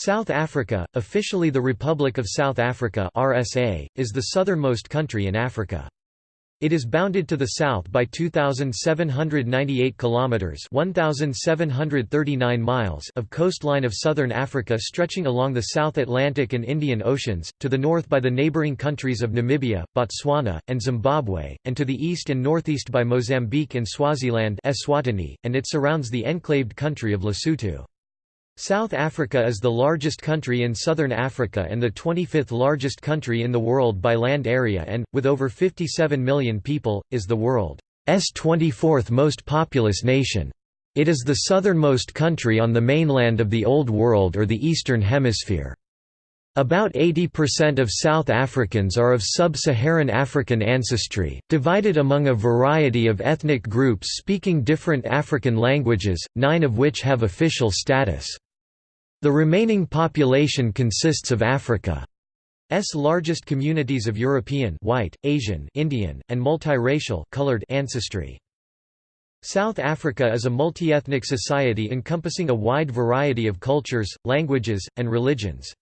South Africa, officially the Republic of South Africa (RSA), is the southernmost country in Africa. It is bounded to the south by 2798 kilometers (1739 miles) of coastline of southern Africa stretching along the South Atlantic and Indian Oceans, to the north by the neighboring countries of Namibia, Botswana, and Zimbabwe, and to the east and northeast by Mozambique and Swaziland, Eswatini, and it surrounds the enclaved country of Lesotho. South Africa is the largest country in southern Africa and the 25th largest country in the world by land area and, with over 57 million people, is the world's 24th most populous nation. It is the southernmost country on the mainland of the Old World or the Eastern Hemisphere. About 80% of South Africans are of sub-Saharan African ancestry, divided among a variety of ethnic groups speaking different African languages, nine of which have official status. The remaining population consists of Africa's largest communities of European white, Asian Indian, and multiracial colored ancestry. South Africa is a multi-ethnic society encompassing a wide variety of cultures, languages, and religions.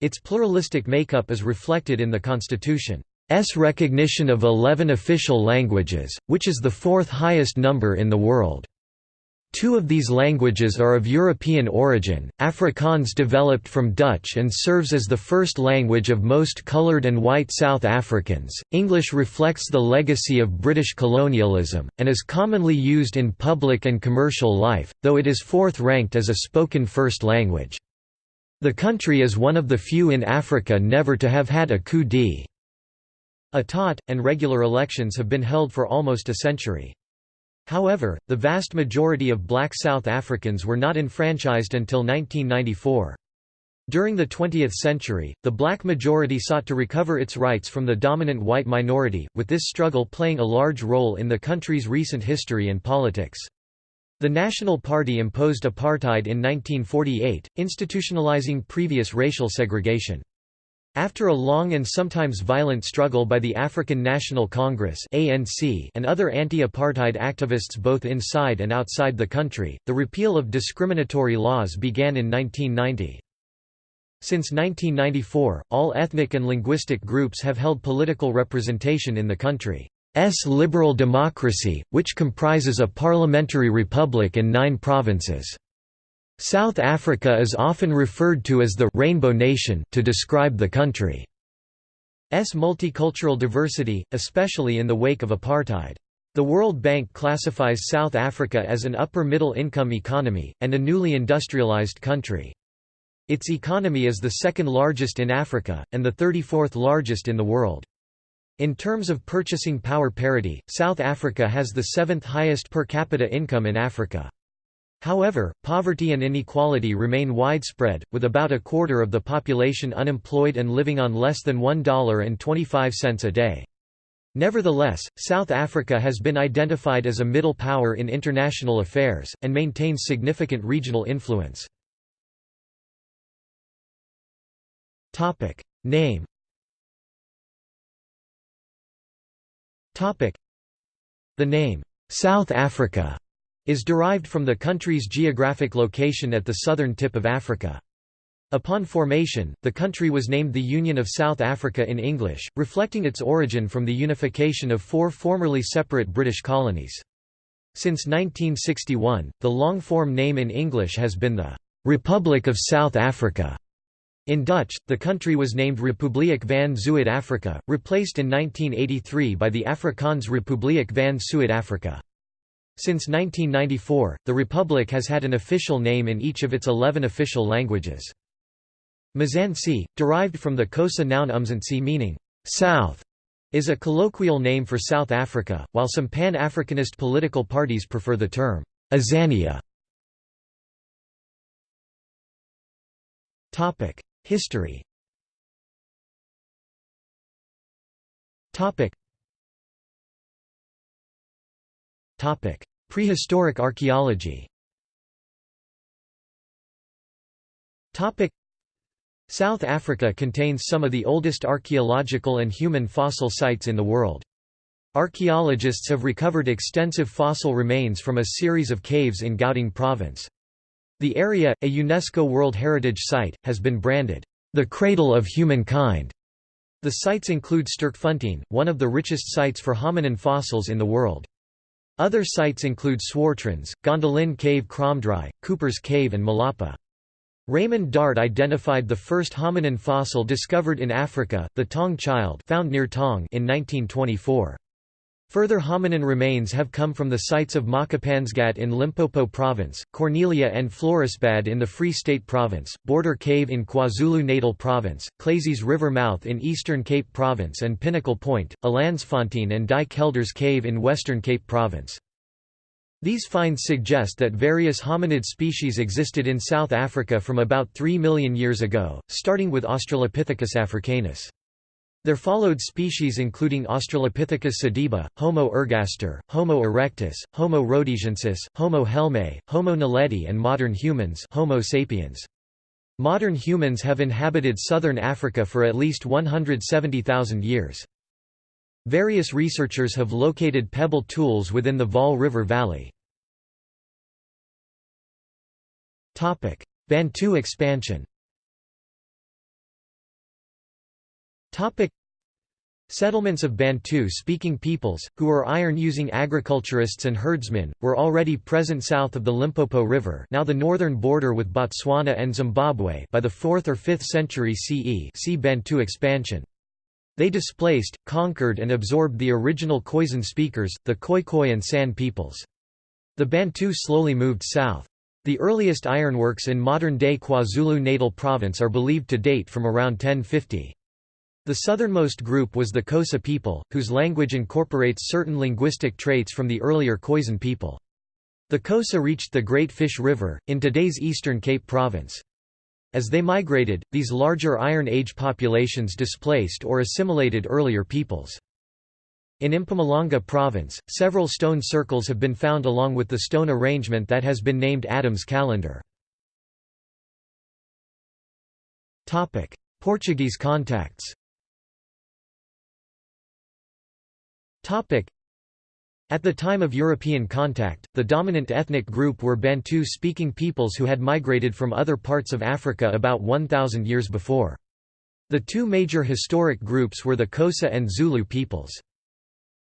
Its pluralistic makeup is reflected in the constitution's recognition of 11 official languages, which is the fourth highest number in the world. Two of these languages are of European origin. Afrikaans developed from Dutch and serves as the first language of most coloured and white South Africans. English reflects the legacy of British colonialism, and is commonly used in public and commercial life, though it is fourth ranked as a spoken first language. The country is one of the few in Africa never to have had a coup d'état, and regular elections have been held for almost a century. However, the vast majority of black South Africans were not enfranchised until 1994. During the 20th century, the black majority sought to recover its rights from the dominant white minority, with this struggle playing a large role in the country's recent history and politics. The National Party imposed apartheid in 1948, institutionalizing previous racial segregation. After a long and sometimes violent struggle by the African National Congress (ANC) and other anti-apartheid activists both inside and outside the country, the repeal of discriminatory laws began in 1990. Since 1994, all ethnic and linguistic groups have held political representation in the country's liberal democracy, which comprises a parliamentary republic and nine provinces. South Africa is often referred to as the «Rainbow Nation» to describe the country's multicultural diversity, especially in the wake of apartheid. The World Bank classifies South Africa as an upper-middle income economy, and a newly industrialized country. Its economy is the second largest in Africa, and the 34th largest in the world. In terms of purchasing power parity, South Africa has the seventh highest per capita income in Africa. However, poverty and inequality remain widespread, with about a quarter of the population unemployed and living on less than $1.25 a day. Nevertheless, South Africa has been identified as a middle power in international affairs, and maintains significant regional influence. Name The name, South Africa is derived from the country's geographic location at the southern tip of Africa. Upon formation, the country was named the Union of South Africa in English, reflecting its origin from the unification of four formerly separate British colonies. Since 1961, the long-form name in English has been the «Republic of South Africa». In Dutch, the country was named Republiek van Zuid-Afrika, replaced in 1983 by the Afrikaans Republiek van Suid-Afrika. Since 1994, the Republic has had an official name in each of its 11 official languages. Mzansi, derived from the Xhosa noun umzantsi meaning, south, is a colloquial name for South Africa, while some Pan-Africanist political parties prefer the term, Azania. History Prehistoric archaeology South Africa contains some of the oldest archaeological and human fossil sites in the world. Archaeologists have recovered extensive fossil remains from a series of caves in Gauteng province. The area, a UNESCO World Heritage Site, has been branded, "...the cradle of humankind." The sites include Sterkfontein, one of the richest sites for hominin fossils in the world. Other sites include Swartkrans, Gondolin Cave Kromdraai, Cooper's Cave and Malapa. Raymond Dart identified the first hominin fossil discovered in Africa, the Taung child found near Taung in 1924. Further hominin remains have come from the sites of Makapansgat in Limpopo Province, Cornelia and Florisbad in the Free State Province, Border Cave in KwaZulu-Natal Province, Klasies River Mouth in Eastern Cape Province and Pinnacle Point, Elandsfontein and Die Kelders Cave in Western Cape Province. These finds suggest that various hominid species existed in South Africa from about 3 million years ago, starting with Australopithecus africanus. There followed species including Australopithecus sediba, Homo ergaster, Homo erectus, Homo rhodesiensis, Homo helmei, Homo naledi and modern humans Homo sapiens. Modern humans have inhabited southern Africa for at least 170,000 years. Various researchers have located pebble tools within the Vaal River Valley. Bantu expansion Topic Settlements of Bantu-speaking peoples, who were iron-using agriculturists and herdsmen, were already present south of the Limpopo River now the northern border with Botswana and Zimbabwe by the 4th or 5th century CE see Bantu expansion. They displaced, conquered and absorbed the original Khoisan speakers, the Khoikhoi and San peoples. The Bantu slowly moved south. The earliest ironworks in modern-day KwaZulu-Natal province are believed to date from around 1050. The southernmost group was the Xhosa people, whose language incorporates certain linguistic traits from the earlier Khoisan people. The Xhosa reached the Great Fish River, in today's Eastern Cape Province. As they migrated, these larger Iron Age populations displaced or assimilated earlier peoples. In Mpumalanga province, several stone circles have been found along with the stone arrangement that has been named Adam's calendar. Portuguese contacts At the time of European contact, the dominant ethnic group were Bantu-speaking peoples who had migrated from other parts of Africa about 1,000 years before. The two major historic groups were the Xhosa and Zulu peoples.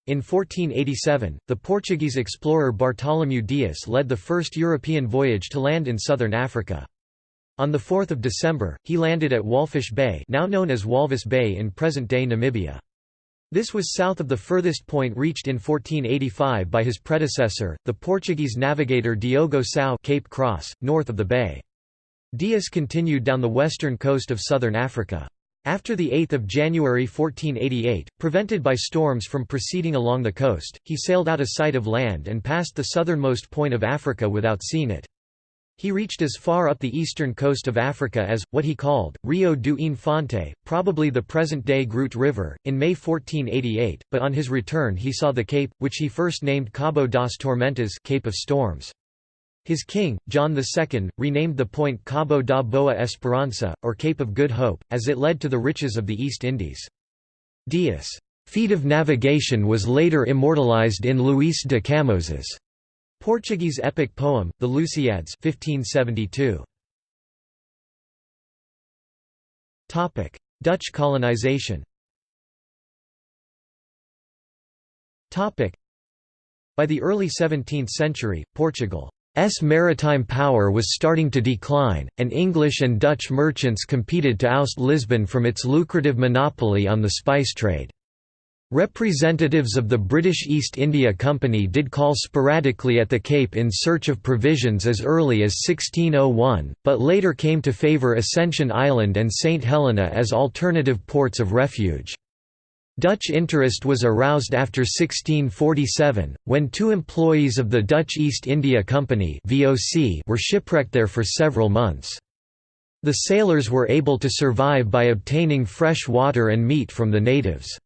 In 1487, the Portuguese explorer Bartolomeu Dias led the first European voyage to land in southern Africa. On 4 December, he landed at Walfisch Bay now known as Walvis Bay in present-day Namibia. This was south of the furthest point reached in 1485 by his predecessor, the Portuguese navigator Diogo Cão Cape Cross, north of the bay. Dias continued down the western coast of southern Africa. After 8 January 1488, prevented by storms from proceeding along the coast, he sailed out of sight of land and passed the southernmost point of Africa without seeing it. He reached as far up the eastern coast of Africa as, what he called, Rio do Infante, probably the present-day Groot River, in May 1488, but on his return he saw the Cape, which he first named Cabo das Tormentas Cape of Storms. His king, John II, renamed the point Cabo da Boa Esperança, or Cape of Good Hope, as it led to the riches of the East Indies. Dias' feat of navigation was later immortalized in Luís de Camões's Portuguese epic poem, the Lusíads 1572. Dutch colonization By the early 17th century, Portugal's maritime power was starting to decline, and English and Dutch merchants competed to oust Lisbon from its lucrative monopoly on the spice trade. Representatives of the British East India Company did call sporadically at the Cape in search of provisions as early as 1601, but later came to favour Ascension Island and St Helena as alternative ports of refuge. Dutch interest was aroused after 1647, when two employees of the Dutch East India Company were shipwrecked there for several months. The sailors were able to survive by obtaining fresh water and meat from the natives.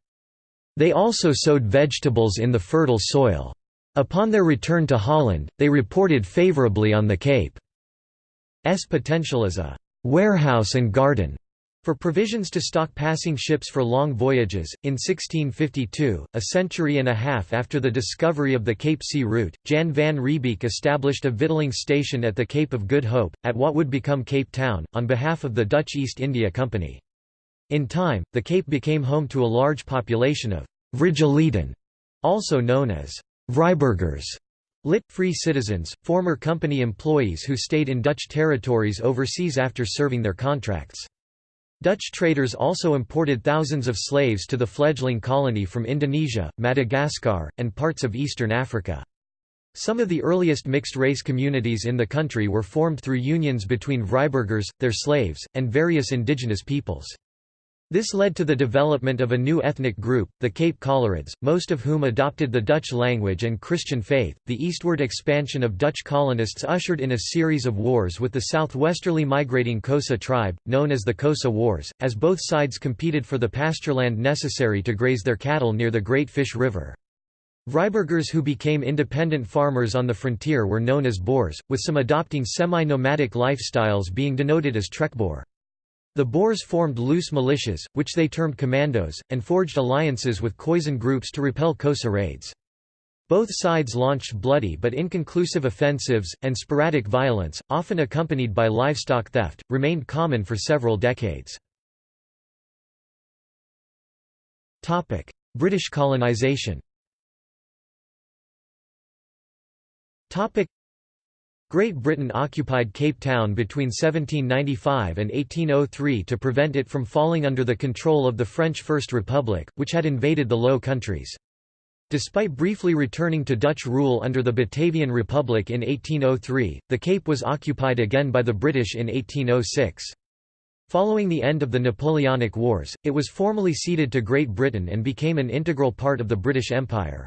They also sowed vegetables in the fertile soil. Upon their return to Holland, they reported favourably on the Cape's potential as a «warehouse and garden» For provisions to stock passing ships for long voyages, in 1652, a century and a half after the discovery of the Cape Sea route, Jan van Riebeeck established a victualling station at the Cape of Good Hope, at what would become Cape Town, on behalf of the Dutch East India Company. In time, the Cape became home to a large population of Vrijgelieden, also known as Vryburgers, lit. free citizens, former company employees who stayed in Dutch territories overseas after serving their contracts. Dutch traders also imported thousands of slaves to the fledgling colony from Indonesia, Madagascar, and parts of eastern Africa. Some of the earliest mixed-race communities in the country were formed through unions between Vryburgers, their slaves, and various indigenous peoples. This led to the development of a new ethnic group, the Cape Coloureds, most of whom adopted the Dutch language and Christian faith. The eastward expansion of Dutch colonists ushered in a series of wars with the southwesterly migrating Xhosa tribe, known as the Xhosa Wars, as both sides competed for the pastureland necessary to graze their cattle near the Great Fish River. Vryburgers who became independent farmers on the frontier were known as Boers, with some adopting semi-nomadic lifestyles being denoted as Trekboer. The Boers formed loose militias, which they termed commandos, and forged alliances with Khoisan groups to repel Xhosa raids. Both sides launched bloody but inconclusive offensives, and sporadic violence, often accompanied by livestock theft, remained common for several decades. British colonisation Great Britain occupied Cape Town between 1795 and 1803 to prevent it from falling under the control of the French First Republic, which had invaded the Low Countries. Despite briefly returning to Dutch rule under the Batavian Republic in 1803, the Cape was occupied again by the British in 1806. Following the end of the Napoleonic Wars, it was formally ceded to Great Britain and became an integral part of the British Empire.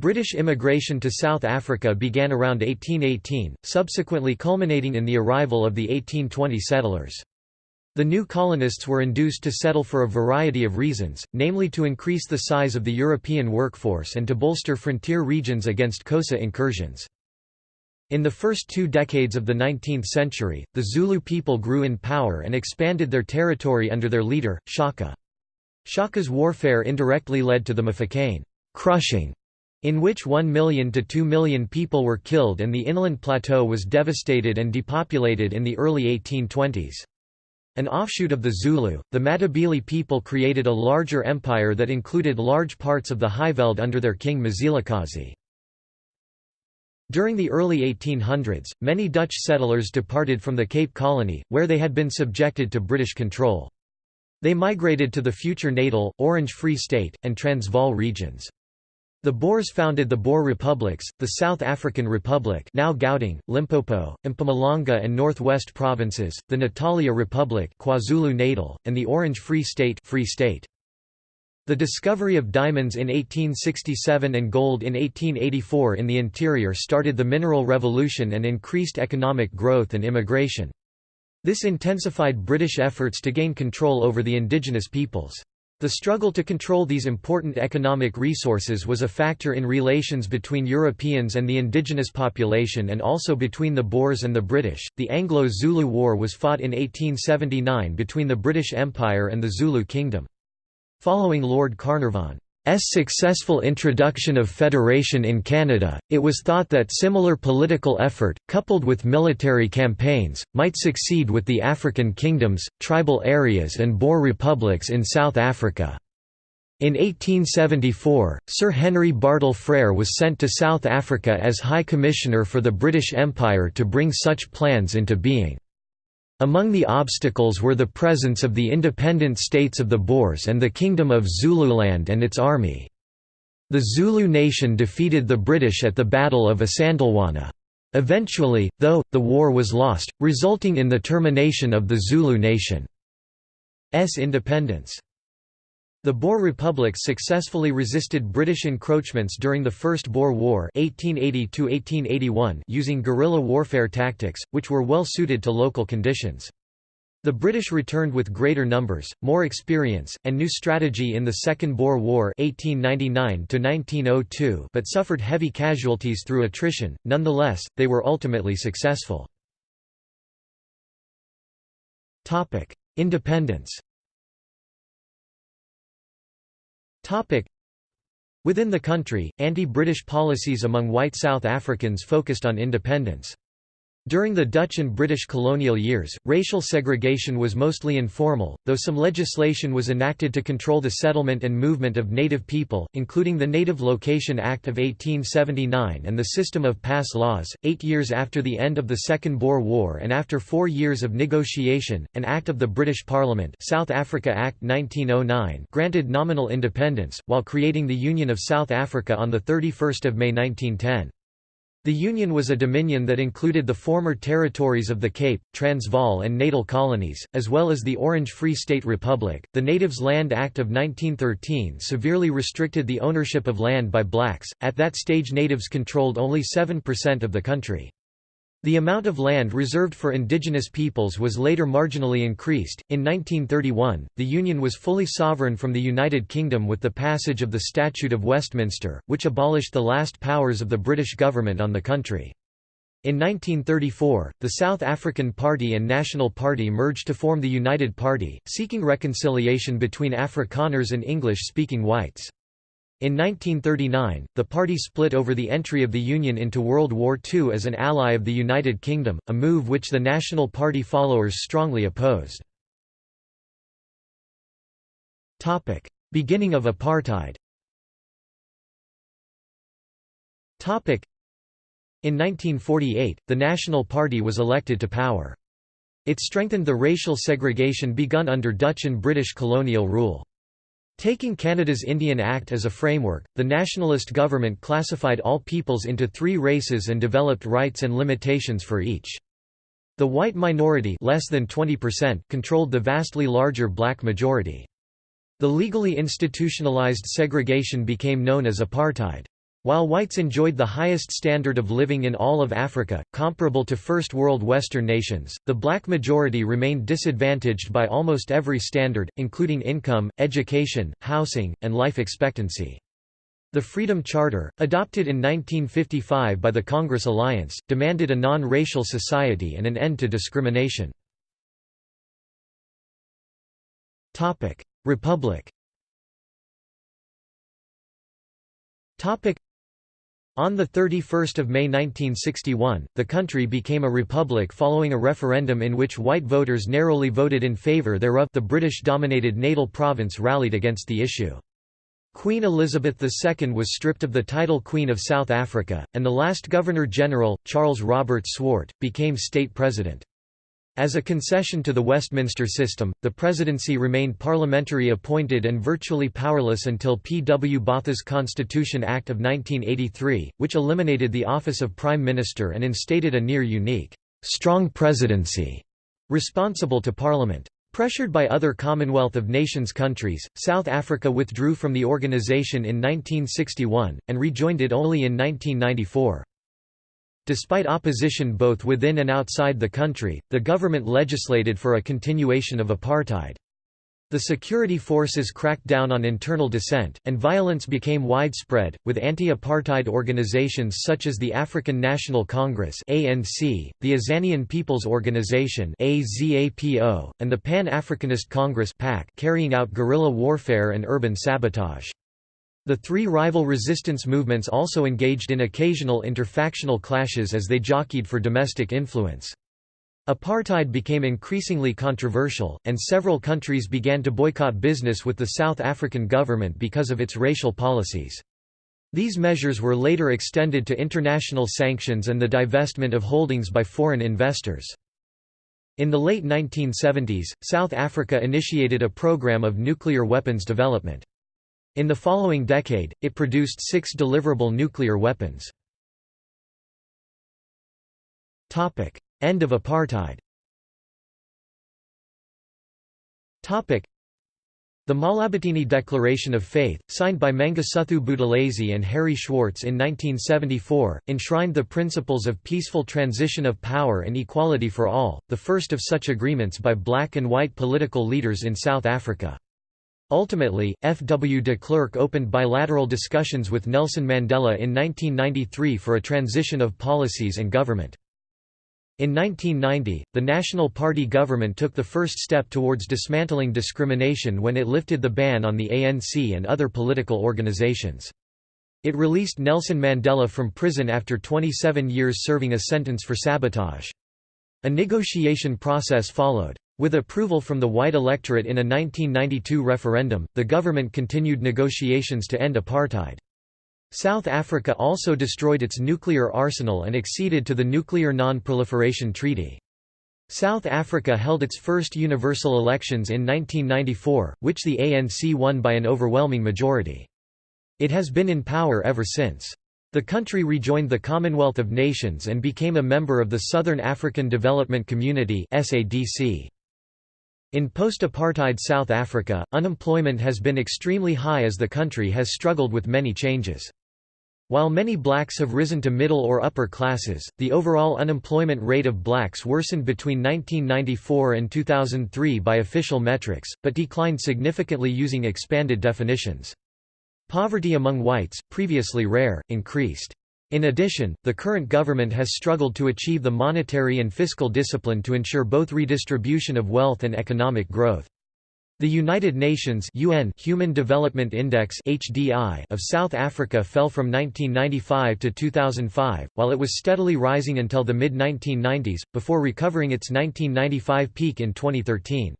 British immigration to South Africa began around 1818, subsequently culminating in the arrival of the 1820 settlers. The new colonists were induced to settle for a variety of reasons, namely to increase the size of the European workforce and to bolster frontier regions against Xhosa incursions. In the first two decades of the 19th century, the Zulu people grew in power and expanded their territory under their leader, Shaka. Shaka's warfare indirectly led to the Mfecane crushing in which 1 million to 2 million people were killed and the inland plateau was devastated and depopulated in the early 1820s. An offshoot of the Zulu, the Matabele people created a larger empire that included large parts of the Highveld under their king Mzilikazi. During the early 1800s, many Dutch settlers departed from the Cape Colony, where they had been subjected to British control. They migrated to the future Natal, Orange Free State, and Transvaal regions. The Boers founded the Boer Republics, the South African Republic now Gauteng, Limpopo, Mpumalanga and Northwest Provinces, the Natalia Republic KwaZulu-Natal, and the Orange Free State, Free State. The discovery of diamonds in 1867 and gold in 1884 in the interior started the mineral revolution and increased economic growth and immigration. This intensified British efforts to gain control over the indigenous peoples. The struggle to control these important economic resources was a factor in relations between Europeans and the indigenous population and also between the Boers and the British. The Anglo Zulu War was fought in 1879 between the British Empire and the Zulu Kingdom. Following Lord Carnarvon successful introduction of federation in Canada, it was thought that similar political effort, coupled with military campaigns, might succeed with the African kingdoms, tribal areas and Boer republics in South Africa. In 1874, Sir Henry Bartle Frere was sent to South Africa as High Commissioner for the British Empire to bring such plans into being. Among the obstacles were the presence of the independent states of the Boers and the Kingdom of Zululand and its army. The Zulu nation defeated the British at the Battle of Isandlwana. Eventually, though, the war was lost, resulting in the termination of the Zulu nation's independence. The Boer republics successfully resisted British encroachments during the First Boer War 1880 using guerrilla warfare tactics, which were well suited to local conditions. The British returned with greater numbers, more experience, and new strategy in the Second Boer War 1899 but suffered heavy casualties through attrition, nonetheless, they were ultimately successful. Independence Within the country, anti-British policies among white South Africans focused on independence. During the Dutch and British colonial years, racial segregation was mostly informal, though some legislation was enacted to control the settlement and movement of native people, including the Native Location Act of 1879 and the system of pass laws. Eight years after the end of the Second Boer War and after four years of negotiation, an Act of the British Parliament South Africa Act 1909 granted nominal independence, while creating the Union of South Africa on 31 May 1910. The Union was a dominion that included the former territories of the Cape, Transvaal, and Natal colonies, as well as the Orange Free State Republic. The Natives Land Act of 1913 severely restricted the ownership of land by blacks. At that stage, natives controlled only 7% of the country. The amount of land reserved for indigenous peoples was later marginally increased. In 1931, the Union was fully sovereign from the United Kingdom with the passage of the Statute of Westminster, which abolished the last powers of the British government on the country. In 1934, the South African Party and National Party merged to form the United Party, seeking reconciliation between Afrikaners and English-speaking whites. In 1939, the party split over the entry of the Union into World War II as an ally of the United Kingdom, a move which the National Party followers strongly opposed. Beginning of apartheid In 1948, the National Party was elected to power. It strengthened the racial segregation begun under Dutch and British colonial rule. Taking Canada's Indian Act as a framework, the nationalist government classified all peoples into three races and developed rights and limitations for each. The white minority less than 20% controlled the vastly larger black majority. The legally institutionalized segregation became known as apartheid. While whites enjoyed the highest standard of living in all of Africa, comparable to First World Western nations, the black majority remained disadvantaged by almost every standard, including income, education, housing, and life expectancy. The Freedom Charter, adopted in 1955 by the Congress Alliance, demanded a non-racial society and an end to discrimination. Republic on 31 May 1961, the country became a republic following a referendum in which white voters narrowly voted in favour thereof the British-dominated Natal province rallied against the issue. Queen Elizabeth II was stripped of the title Queen of South Africa, and the last Governor-General, Charles Robert Swart, became state president. As a concession to the Westminster system, the presidency remained parliamentary appointed and virtually powerless until P. W. Botha's Constitution Act of 1983, which eliminated the office of Prime Minister and instated a near-unique, strong presidency, responsible to Parliament. Pressured by other Commonwealth of Nations countries, South Africa withdrew from the organisation in 1961, and rejoined it only in 1994. Despite opposition both within and outside the country, the government legislated for a continuation of apartheid. The security forces cracked down on internal dissent, and violence became widespread, with anti-apartheid organizations such as the African National Congress (ANC), the Azanian People's Organization (AZAPO), and the Pan-Africanist Congress (PAC) carrying out guerrilla warfare and urban sabotage. The three rival resistance movements also engaged in occasional interfactional clashes as they jockeyed for domestic influence. Apartheid became increasingly controversial, and several countries began to boycott business with the South African government because of its racial policies. These measures were later extended to international sanctions and the divestment of holdings by foreign investors. In the late 1970s, South Africa initiated a program of nuclear weapons development. In the following decade, it produced six deliverable nuclear weapons. End of apartheid the Mahlabatini Declaration of Faith, signed by Mangosuthu Buthelezi and Harry Schwartz in 1974, enshrined the principles of peaceful transition of power and equality for all, the first of such agreements by black and white political leaders in South Africa. Ultimately, F. W. de Klerk opened bilateral discussions with Nelson Mandela in 1993 for a transition of policies and government. In 1990, the National Party government took the first step towards dismantling discrimination when it lifted the ban on the ANC and other political organizations. It released Nelson Mandela from prison after 27 years serving a sentence for sabotage. A negotiation process followed. With approval from the white electorate in a 1992 referendum, the government continued negotiations to end apartheid. South Africa also destroyed its nuclear arsenal and acceded to the Nuclear Non-Proliferation Treaty. South Africa held its first universal elections in 1994, which the ANC won by an overwhelming majority. It has been in power ever since. The country rejoined the Commonwealth of Nations and became a member of the Southern African Development Community SADC. In post-apartheid South Africa, unemployment has been extremely high as the country has struggled with many changes. While many blacks have risen to middle or upper classes, the overall unemployment rate of blacks worsened between 1994 and 2003 by official metrics, but declined significantly using expanded definitions. Poverty among whites, previously rare, increased. In addition, the current government has struggled to achieve the monetary and fiscal discipline to ensure both redistribution of wealth and economic growth. The United Nations UN Human Development Index (HDI) of South Africa fell from 1995 to 2005, while it was steadily rising until the mid-1990s, before recovering its 1995 peak in 2013.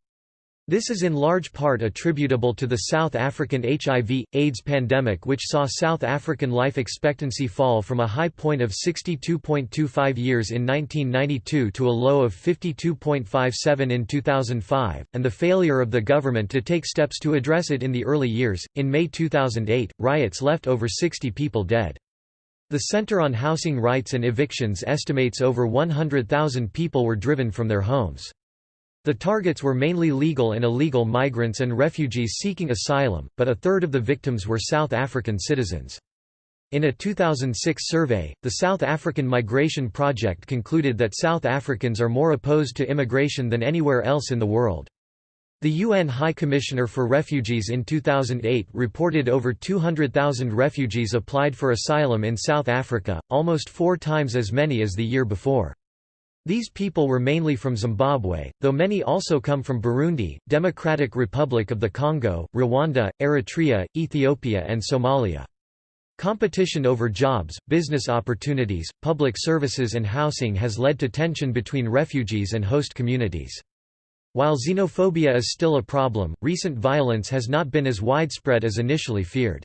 This is in large part attributable to the South African HIV, AIDS pandemic which saw South African life expectancy fall from a high point of 62.25 years in 1992 to a low of 52.57 in 2005, and the failure of the government to take steps to address it in the early years. In May 2008, riots left over 60 people dead. The Center on Housing Rights and Evictions estimates over 100,000 people were driven from their homes. The targets were mainly legal and illegal migrants and refugees seeking asylum, but a third of the victims were South African citizens. In a 2006 survey, the South African Migration Project concluded that South Africans are more opposed to immigration than anywhere else in the world. The UN High Commissioner for Refugees in 2008 reported over 200,000 refugees applied for asylum in South Africa, almost four times as many as the year before. These people were mainly from Zimbabwe, though many also come from Burundi, Democratic Republic of the Congo, Rwanda, Eritrea, Ethiopia and Somalia. Competition over jobs, business opportunities, public services and housing has led to tension between refugees and host communities. While xenophobia is still a problem, recent violence has not been as widespread as initially feared.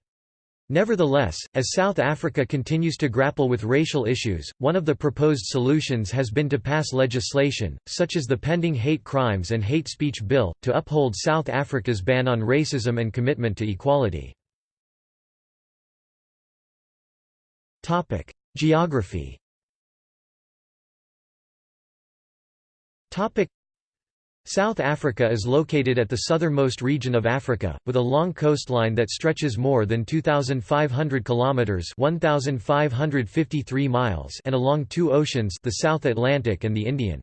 Nevertheless, as South Africa continues to grapple with racial issues, one of the proposed solutions has been to pass legislation, such as the pending Hate Crimes and Hate Speech Bill, to uphold South Africa's ban on racism and commitment to equality. Geography South Africa is located at the southernmost region of Africa, with a long coastline that stretches more than 2,500 kilometers (1,553 miles) and along two oceans, the South Atlantic and the Indian.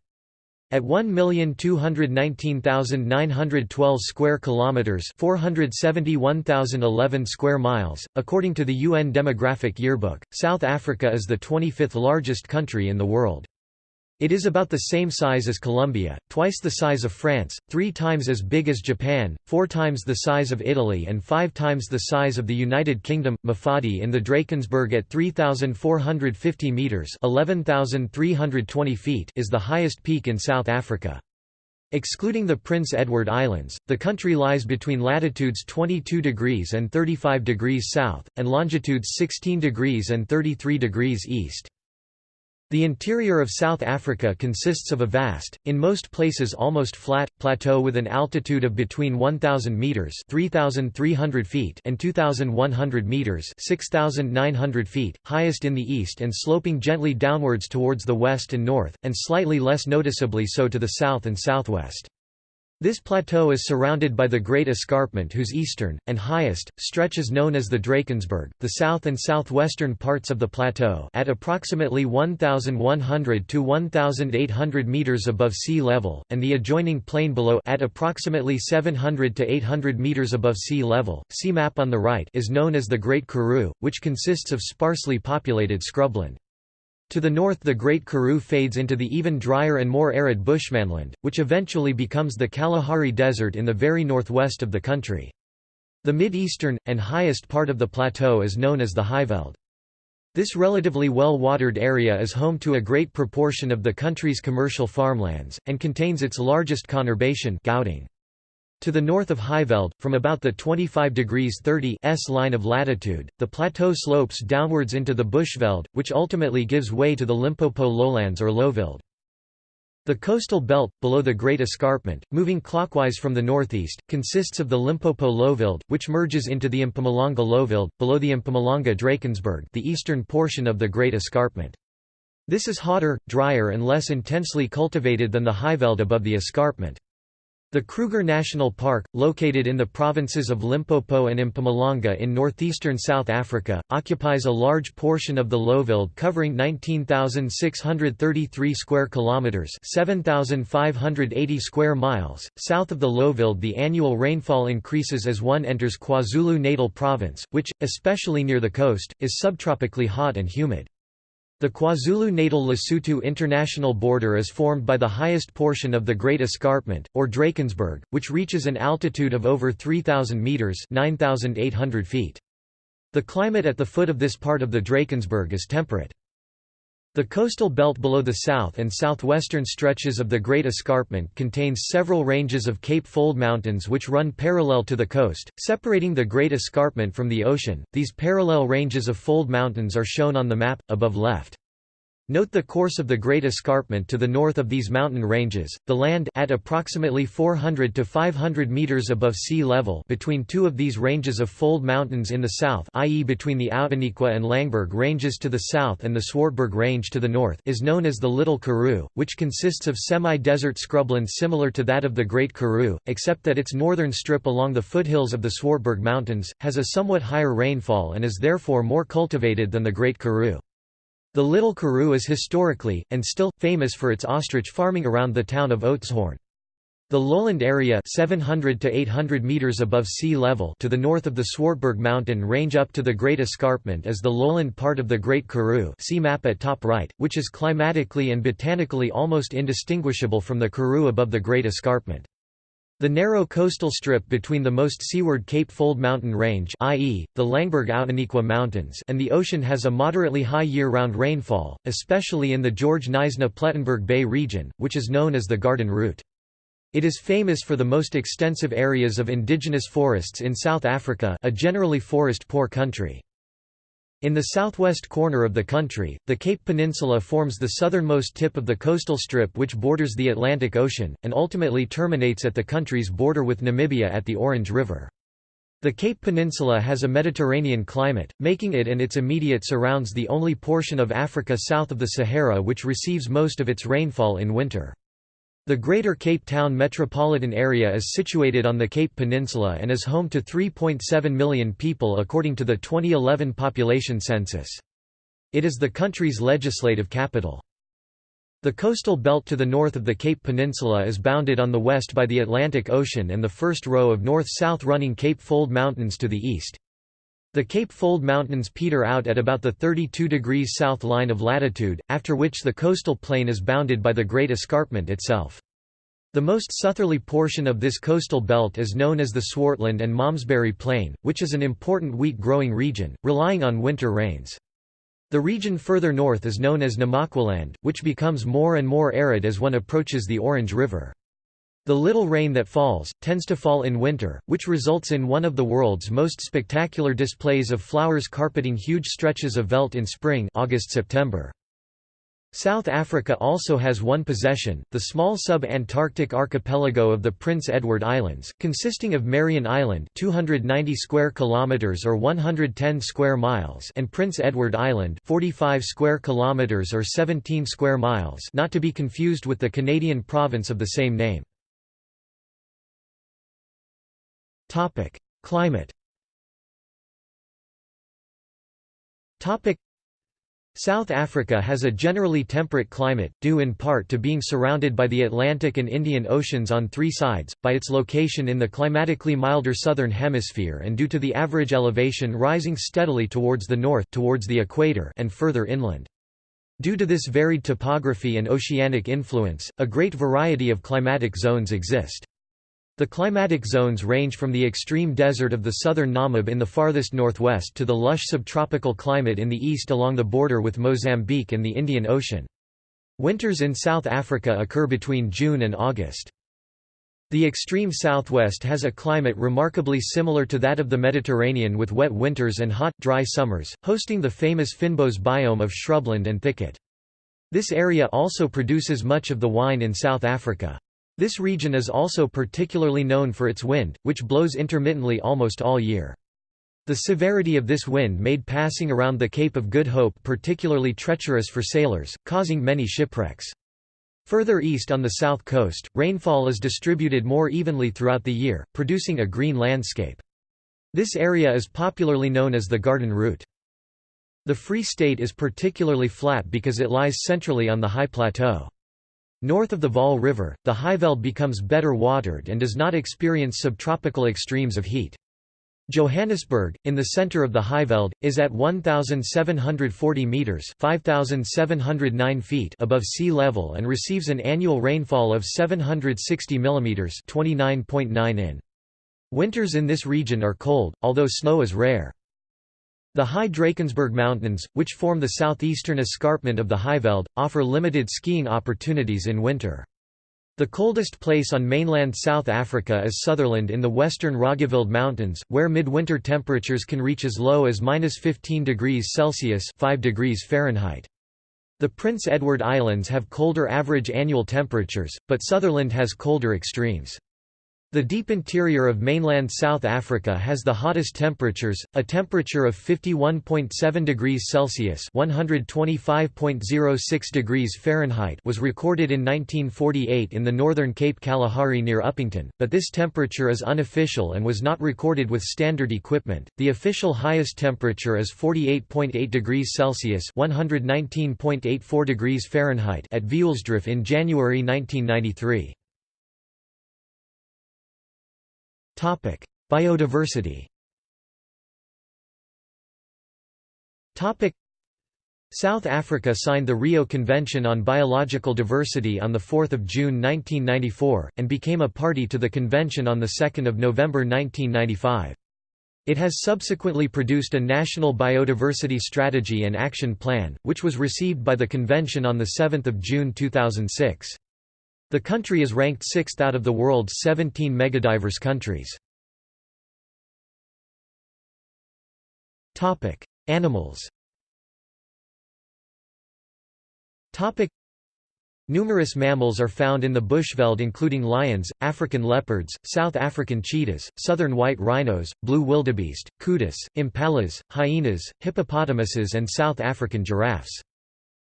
At 1,219,912 square kilometers (471,011 square miles), according to the UN Demographic Yearbook, South Africa is the 25th largest country in the world. It is about the same size as Colombia, twice the size of France, three times as big as Japan, four times the size of Italy and five times the size of the United Kingdom. Mafadi in the Drakensberg at 3,450 metres 11,320 feet is the highest peak in South Africa. Excluding the Prince Edward Islands, the country lies between latitudes 22 degrees and 35 degrees south, and longitudes 16 degrees and 33 degrees east. The interior of South Africa consists of a vast, in most places almost flat, plateau with an altitude of between 1,000 metres 3,300 feet and 2,100 metres 6,900 feet, highest in the east and sloping gently downwards towards the west and north, and slightly less noticeably so to the south and southwest. This plateau is surrounded by the Great Escarpment whose eastern, and highest, stretch is known as the Drakensberg. The south and southwestern parts of the plateau at approximately 1,100 to 1,800 metres above sea level, and the adjoining plain below at approximately 700 to 800 metres above sea level, see map on the right is known as the Great Karoo, which consists of sparsely populated scrubland. To the north the Great Karoo fades into the even drier and more arid bushmanland, which eventually becomes the Kalahari Desert in the very northwest of the country. The mid-eastern, and highest part of the plateau is known as the Highveld. This relatively well-watered area is home to a great proportion of the country's commercial farmlands, and contains its largest conurbation Gauteng. To the north of Highveld, from about the 25 degrees 30 S line of latitude, the plateau slopes downwards into the Bushveld, which ultimately gives way to the Limpopo lowlands or Lowveld. The coastal belt, below the Great Escarpment, moving clockwise from the northeast, consists of the Limpopo Lowveld, which merges into the Mpumalanga Lowveld, below the Mpumalanga Drakensberg the eastern portion of the Great Escarpment. This is hotter, drier and less intensely cultivated than the Highveld above the escarpment. The Kruger National Park, located in the provinces of Limpopo and Mpumalanga in northeastern South Africa, occupies a large portion of the Lowveld covering 19,633 square kilometers, 7,580 square miles. South of the Lowveld, the annual rainfall increases as one enters KwaZulu-Natal province, which, especially near the coast, is subtropically hot and humid. The KwaZulu-Natal-Lesotho international border is formed by the highest portion of the Great Escarpment, or Drakensberg, which reaches an altitude of over 3,000 metres 9,800 feet. The climate at the foot of this part of the Drakensberg is temperate. The coastal belt below the south and southwestern stretches of the Great Escarpment contains several ranges of Cape Fold Mountains which run parallel to the coast, separating the Great Escarpment from the ocean. These parallel ranges of fold mountains are shown on the map, above left. Note the course of the Great Escarpment to the north of these mountain ranges, the land at approximately 400 to 500 meters above sea level between two of these ranges of fold mountains in the south i.e. between the Outeniqua and Langeberg ranges to the south and the Swartberg range to the north is known as the Little Karoo, which consists of semi-desert scrubland similar to that of the Great Karoo, except that its northern strip along the foothills of the Swartberg Mountains, has a somewhat higher rainfall and is therefore more cultivated than the Great Karoo. The Little Karoo is historically, and still, famous for its ostrich farming around the town of Oudtshoorn. The lowland area 700 to 800 meters above sea level to the north of the Swartberg mountain range up to the Great Escarpment is the lowland part of the Great Karoo see map at top right, which is climatically and botanically almost indistinguishable from the Karoo above the Great Escarpment. The narrow coastal strip between the most seaward Cape Fold mountain range i.e., the Langeberg-Outeniqua Mountains and the ocean has a moderately high year-round rainfall, especially in the George Knysna-Plettenberg Bay region, which is known as the Garden Route. It is famous for the most extensive areas of indigenous forests in South Africa a generally forest-poor country. In the southwest corner of the country, the Cape Peninsula forms the southernmost tip of the coastal strip which borders the Atlantic Ocean, and ultimately terminates at the country's border with Namibia at the Orange River. The Cape Peninsula has a Mediterranean climate, making it and its immediate surrounds the only portion of Africa south of the Sahara which receives most of its rainfall in winter. The Greater Cape Town metropolitan area is situated on the Cape Peninsula and is home to 3.7 million people according to the 2011 population census. It is the country's legislative capital. The coastal belt to the north of the Cape Peninsula is bounded on the west by the Atlantic Ocean and the first row of north-south running Cape Fold Mountains to the east. The Cape Fold Mountains peter out at about the 32 degrees south line of latitude, after which the coastal plain is bounded by the Great Escarpment itself. The most southerly portion of this coastal belt is known as the Swartland and Malmesbury Plain, which is an important wheat-growing region, relying on winter rains. The region further north is known as Namaqualand, which becomes more and more arid as one approaches the Orange River. The little rain that falls, tends to fall in winter, which results in one of the world's most spectacular displays of flowers carpeting huge stretches of veldt in spring August-September. South Africa also has one possession, the small sub-Antarctic archipelago of the Prince Edward Islands, consisting of Marion Island 290 square kilometers or 110 square miles and Prince Edward Island 45 square kilometers or 17 square miles not to be confused with the Canadian province of the same name. Topic: Climate. Topic: South Africa has a generally temperate climate, due in part to being surrounded by the Atlantic and Indian Oceans on three sides, by its location in the climatically milder southern hemisphere and due to the average elevation rising steadily towards the north towards the equator and further inland. Due to this varied topography and oceanic influence, a great variety of climatic zones exist. The climatic zones range from the extreme desert of the southern Namib in the farthest northwest to the lush subtropical climate in the east along the border with Mozambique and the Indian Ocean. Winters in South Africa occur between June and August. The extreme southwest has a climate remarkably similar to that of the Mediterranean with wet winters and hot, dry summers, hosting the famous fynbos biome of shrubland and thicket. This area also produces much of the wine in South Africa. This region is also particularly known for its wind, which blows intermittently almost all year. The severity of this wind made passing around the Cape of Good Hope particularly treacherous for sailors, causing many shipwrecks. Further east on the south coast, rainfall is distributed more evenly throughout the year, producing a green landscape. This area is popularly known as the Garden Route. The Free State is particularly flat because it lies centrally on the high plateau. North of the Vaal River, the Highveld becomes better watered and does not experience subtropical extremes of heat. Johannesburg, in the center of the Highveld, is at 1,740 meters (5,709 feet) above sea level and receives an annual rainfall of 760 millimeters (29.9 in). Winters in this region are cold, although snow is rare. The high Drakensberg Mountains, which form the southeastern escarpment of the Highveld, offer limited skiing opportunities in winter. The coldest place on mainland South Africa is Sutherland in the western Roggeveld Mountains, where midwinter temperatures can reach as low as 15 degrees Celsius 5 degrees Fahrenheit. The Prince Edward Islands have colder average annual temperatures, but Sutherland has colder extremes. The deep interior of mainland South Africa has the hottest temperatures, a temperature of 51.7 degrees Celsius (125.06 degrees Fahrenheit) was recorded in 1948 in the northern Cape Kalahari near Upington, but this temperature is unofficial and was not recorded with standard equipment. The official highest temperature is 48.8 degrees Celsius (119.84 degrees Fahrenheit) at Vioolsdrift in January 1993. Topic: Biodiversity. Topic: South Africa signed the Rio Convention on Biological Diversity on 4 June 1994, and became a party to the convention on 2 November 1995. It has subsequently produced a National Biodiversity Strategy and Action Plan, which was received by the convention on 7 June 2006. The country is ranked sixth out of the world's 17 megadiverse countries. Topic: Animals Topic: Numerous mammals are found in the bushveld including lions, African leopards, South African cheetahs, southern white rhinos, blue wildebeest, kudu, impalas, hyenas, hippopotamuses and South African giraffes.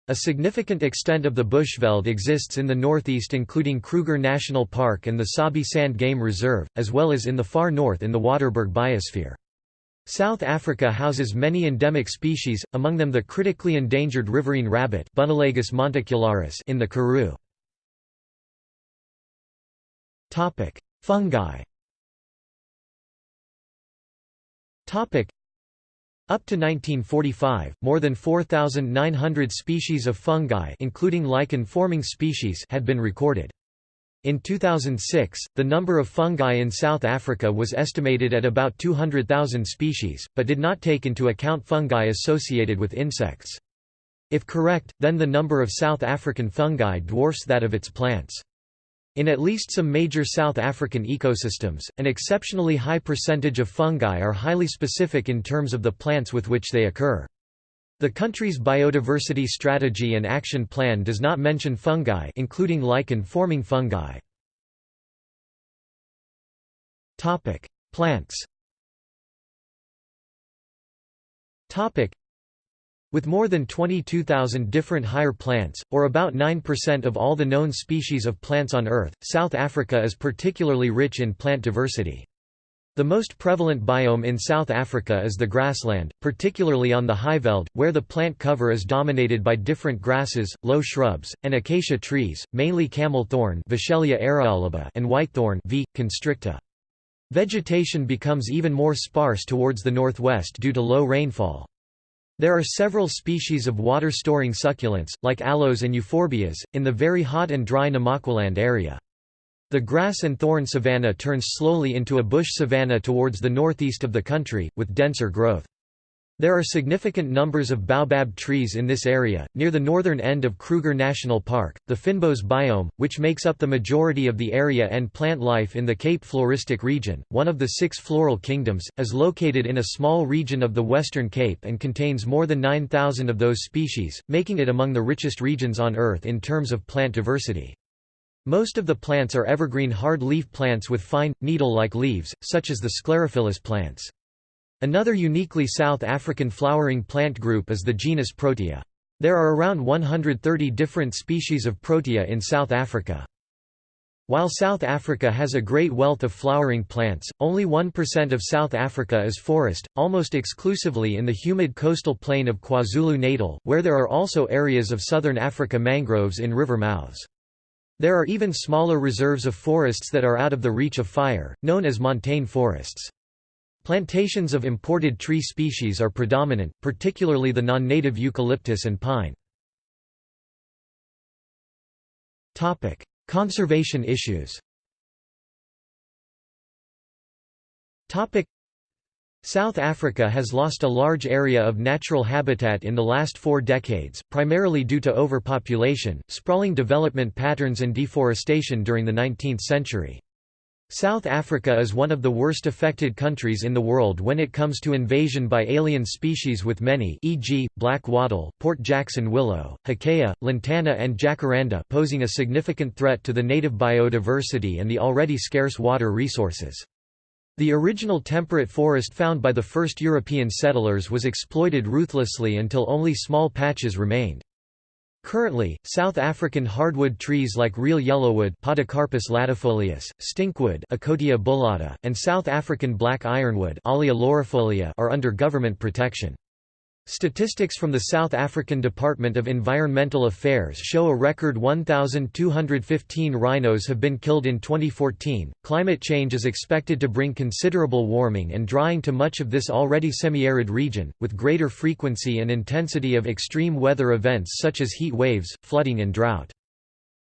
A significant extent of the bushveld exists in the northeast including Kruger National Park and the Sabi Sand Game Reserve, as well as in the far north in the Waterberg Biosphere. South Africa houses many endemic species, among them the critically endangered riverine rabbit in the Karoo. Fungi up to 1945, more than 4,900 species of fungi including lichen-forming species had been recorded. In 2006, the number of fungi in South Africa was estimated at about 200,000 species, but did not take into account fungi associated with insects. If correct, then the number of South African fungi dwarfs that of its plants. In at least some major South African ecosystems, an exceptionally high percentage of fungi are highly specific in terms of the plants with which they occur. The country's biodiversity strategy and action plan does not mention fungi including lichen-forming fungi. Plants with more than 22,000 different higher plants, or about 9% of all the known species of plants on Earth, South Africa is particularly rich in plant diversity. The most prevalent biome in South Africa is the grassland, particularly on the Highveld, where the plant cover is dominated by different grasses, low shrubs, and acacia trees, mainly camel thorn and whitethorn v. constricta. Vegetation becomes even more sparse towards the northwest due to low rainfall. There are several species of water-storing succulents, like aloes and euphorbias, in the very hot and dry Namaqualand area. The grass and thorn savanna turns slowly into a bush savanna towards the northeast of the country, with denser growth. There are significant numbers of baobab trees in this area, near the northern end of Kruger National Park. The fynbos biome, which makes up the majority of the area and plant life in the Cape Floristic region, one of the six floral kingdoms, is located in a small region of the Western Cape and contains more than 9,000 of those species, making it among the richest regions on Earth in terms of plant diversity. Most of the plants are evergreen hard-leaf plants with fine, needle-like leaves, such as the sclerophyllous plants. Another uniquely South African flowering plant group is the genus Protea. There are around 130 different species of Protea in South Africa. While South Africa has a great wealth of flowering plants, only 1% of South Africa is forest, almost exclusively in the humid coastal plain of KwaZulu-Natal, where there are also areas of southern Africa mangroves in river mouths. There are even smaller reserves of forests that are out of the reach of fire, known as montane forests. Plantations of imported tree species are predominant, particularly the non-native eucalyptus and pine. Topic: Conservation issues Topic: South Africa has lost a large area of natural habitat in the last four decades, primarily due to overpopulation, sprawling development patterns and deforestation during the 19th century. South Africa is one of the worst affected countries in the world when it comes to invasion by alien species with many e.g., black wattle, Port Jackson willow, hakea, lantana and jacaranda posing a significant threat to the native biodiversity and the already scarce water resources. The original temperate forest found by the first European settlers was exploited ruthlessly until only small patches remained. Currently, South African hardwood trees like real yellowwood Podocarpus latifolius, stinkwood bullata, and South African black ironwood laurifolia are under government protection. Statistics from the South African Department of Environmental Affairs show a record 1,215 rhinos have been killed in 2014. Climate change is expected to bring considerable warming and drying to much of this already semi-arid region, with greater frequency and intensity of extreme weather events such as heat waves, flooding and drought.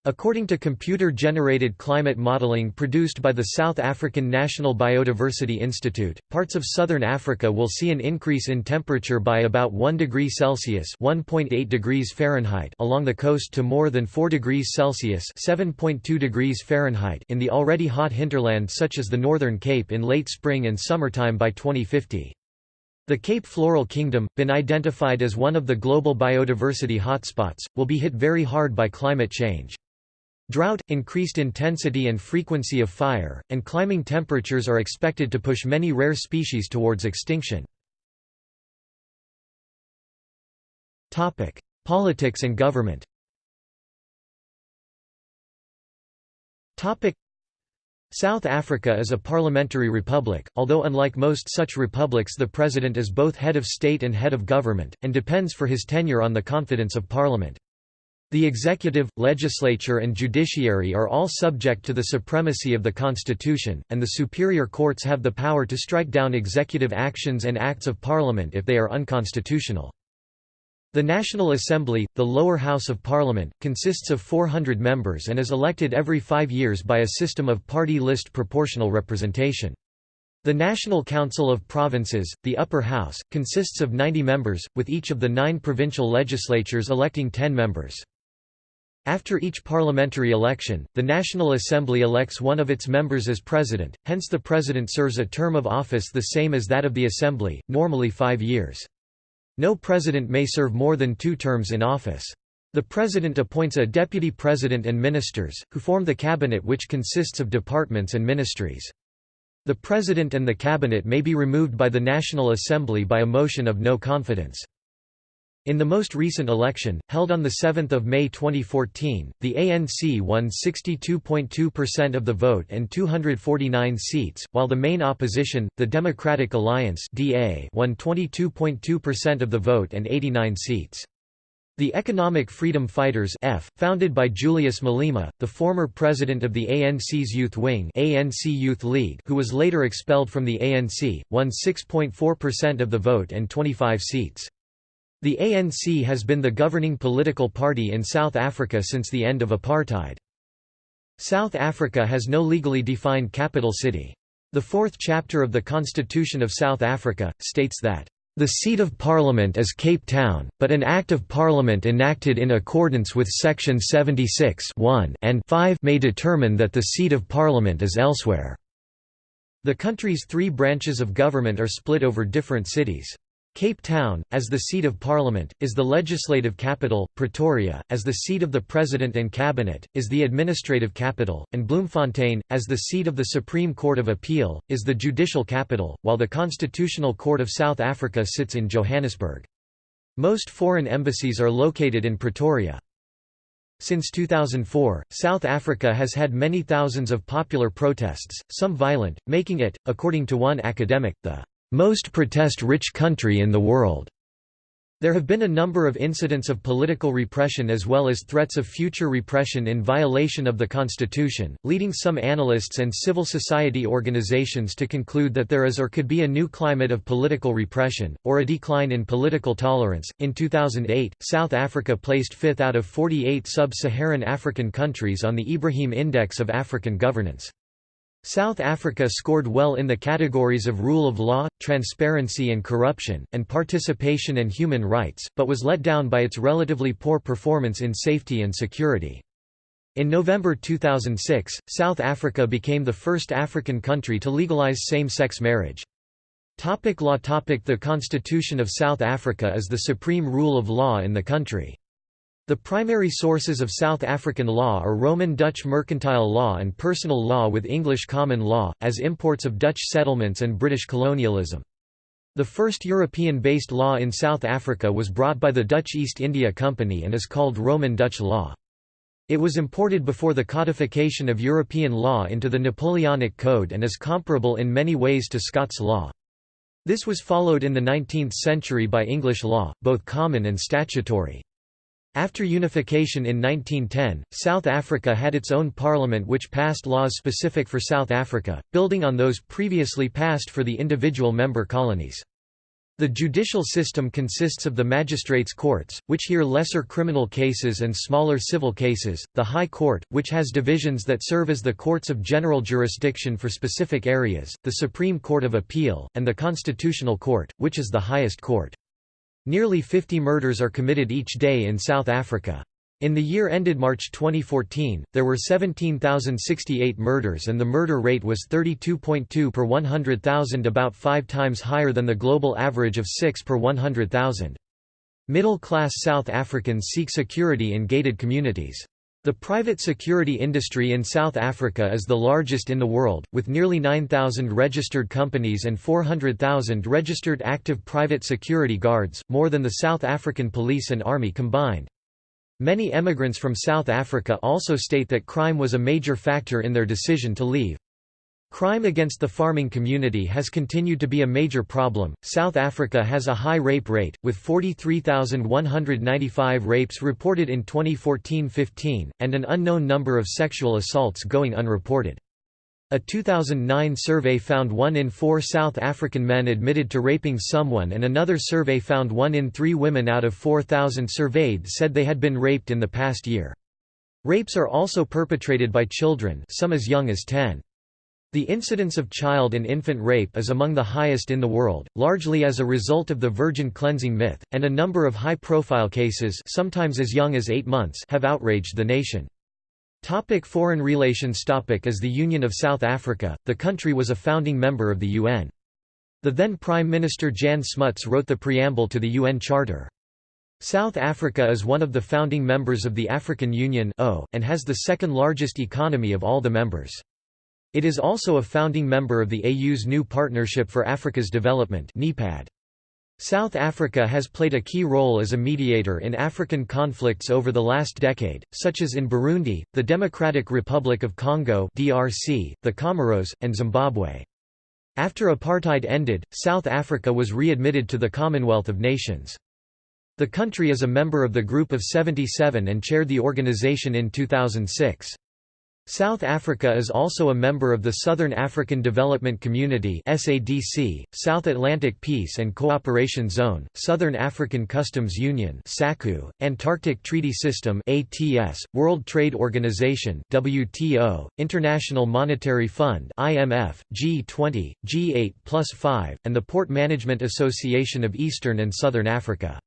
According to computer-generated climate modeling produced by the South African National Biodiversity Institute, parts of southern Africa will see an increase in temperature by about 1 degree Celsius (1.8 degrees Fahrenheit) along the coast to more than 4 degrees Celsius (7.2 degrees Fahrenheit) in the already hot hinterland such as the Northern Cape in late spring and summertime by 2050. The Cape Floral Kingdom, been identified as one of the global biodiversity hotspots, will be hit very hard by climate change. Drought, increased intensity and frequency of fire, and climbing temperatures are expected to push many rare species towards extinction. Politics and government South Africa is a parliamentary republic, although unlike most such republics the president is both head of state and head of government, and depends for his tenure on the confidence of parliament. The executive, legislature and judiciary are all subject to the supremacy of the constitution, and the superior courts have the power to strike down executive actions and acts of parliament if they are unconstitutional. The National Assembly, the lower house of parliament, consists of 400 members and is elected every five years by a system of party list proportional representation. The National Council of Provinces, the upper house, consists of 90 members, with each of the nine provincial legislatures electing 10 members. After each parliamentary election, the National Assembly elects one of its members as president, hence the president serves a term of office the same as that of the Assembly, normally five years. No president may serve more than two terms in office. The president appoints a deputy president and ministers, who form the cabinet which consists of departments and ministries. The president and the cabinet may be removed by the National Assembly by a motion of no confidence. In the most recent election, held on 7 May 2014, the ANC won 62.2% of the vote and 249 seats, while the main opposition, the Democratic Alliance won 22.2% of the vote and 89 seats. The Economic Freedom Fighters F, founded by Julius Malema, the former president of the ANC's youth wing ANC Youth League who was later expelled from the ANC, won 6.4% of the vote and 25 seats. The ANC has been the governing political party in South Africa since the end of apartheid. South Africa has no legally defined capital city. The fourth chapter of the Constitution of South Africa, states that, "...the seat of Parliament is Cape Town, but an Act of Parliament enacted in accordance with Section 76 and 5 may determine that the seat of Parliament is elsewhere." The country's three branches of government are split over different cities. Cape Town, as the seat of parliament, is the legislative capital, Pretoria, as the seat of the president and cabinet, is the administrative capital, and Bloemfontein, as the seat of the Supreme Court of Appeal, is the judicial capital, while the Constitutional Court of South Africa sits in Johannesburg. Most foreign embassies are located in Pretoria. Since 2004, South Africa has had many thousands of popular protests, some violent, making it, according to one academic, the most protest-rich country in the world. There have been a number of incidents of political repression as well as threats of future repression in violation of the constitution, leading some analysts and civil society organizations to conclude that there is or could be a new climate of political repression, or a decline in political tolerance. In 2008, South Africa placed fifth out of 48 sub Saharan African countries on the Ibrahim Index of African Governance. South Africa scored well in the categories of rule of law, transparency and corruption, and participation and human rights, but was let down by its relatively poor performance in safety and security. In November 2006, South Africa became the first African country to legalize same-sex marriage. Topic law topic The Constitution of South Africa is the supreme rule of law in the country. The primary sources of South African law are Roman Dutch mercantile law and personal law with English common law, as imports of Dutch settlements and British colonialism. The first European-based law in South Africa was brought by the Dutch East India Company and is called Roman Dutch law. It was imported before the codification of European law into the Napoleonic Code and is comparable in many ways to Scots law. This was followed in the 19th century by English law, both common and statutory. After unification in 1910, South Africa had its own parliament which passed laws specific for South Africa, building on those previously passed for the individual member colonies. The judicial system consists of the magistrates' courts, which hear lesser criminal cases and smaller civil cases, the High Court, which has divisions that serve as the courts of general jurisdiction for specific areas, the Supreme Court of Appeal, and the Constitutional Court, which is the highest court. Nearly 50 murders are committed each day in South Africa. In the year ended March 2014, there were 17,068 murders and the murder rate was 32.2 per 100,000 about five times higher than the global average of 6 per 100,000. Middle-class South Africans seek security in gated communities. The private security industry in South Africa is the largest in the world, with nearly 9,000 registered companies and 400,000 registered active private security guards, more than the South African police and army combined. Many emigrants from South Africa also state that crime was a major factor in their decision to leave. Crime against the farming community has continued to be a major problem. South Africa has a high rape rate, with 43,195 rapes reported in 2014 15, and an unknown number of sexual assaults going unreported. A 2009 survey found one in four South African men admitted to raping someone, and another survey found one in three women out of 4,000 surveyed said they had been raped in the past year. Rapes are also perpetrated by children, some as young as 10. The incidence of child and infant rape is among the highest in the world, largely as a result of the virgin cleansing myth, and a number of high-profile cases sometimes as young as eight months have outraged the nation. Topic foreign relations Topic As the Union of South Africa, the country was a founding member of the UN. The then Prime Minister Jan Smuts wrote the preamble to the UN Charter. South Africa is one of the founding members of the African Union and has the second largest economy of all the members. It is also a founding member of the AU's New Partnership for Africa's Development South Africa has played a key role as a mediator in African conflicts over the last decade, such as in Burundi, the Democratic Republic of Congo (DRC), the Comoros, and Zimbabwe. After apartheid ended, South Africa was readmitted to the Commonwealth of Nations. The country is a member of the Group of 77 and chaired the organization in 2006. South Africa is also a member of the Southern African Development Community (SADC), South Atlantic Peace and Cooperation Zone, Southern African Customs Union (SACU), Antarctic Treaty System (ATS), World Trade Organization (WTO), International Monetary Fund (IMF), G20, G8+5, and the Port Management Association of Eastern and Southern Africa.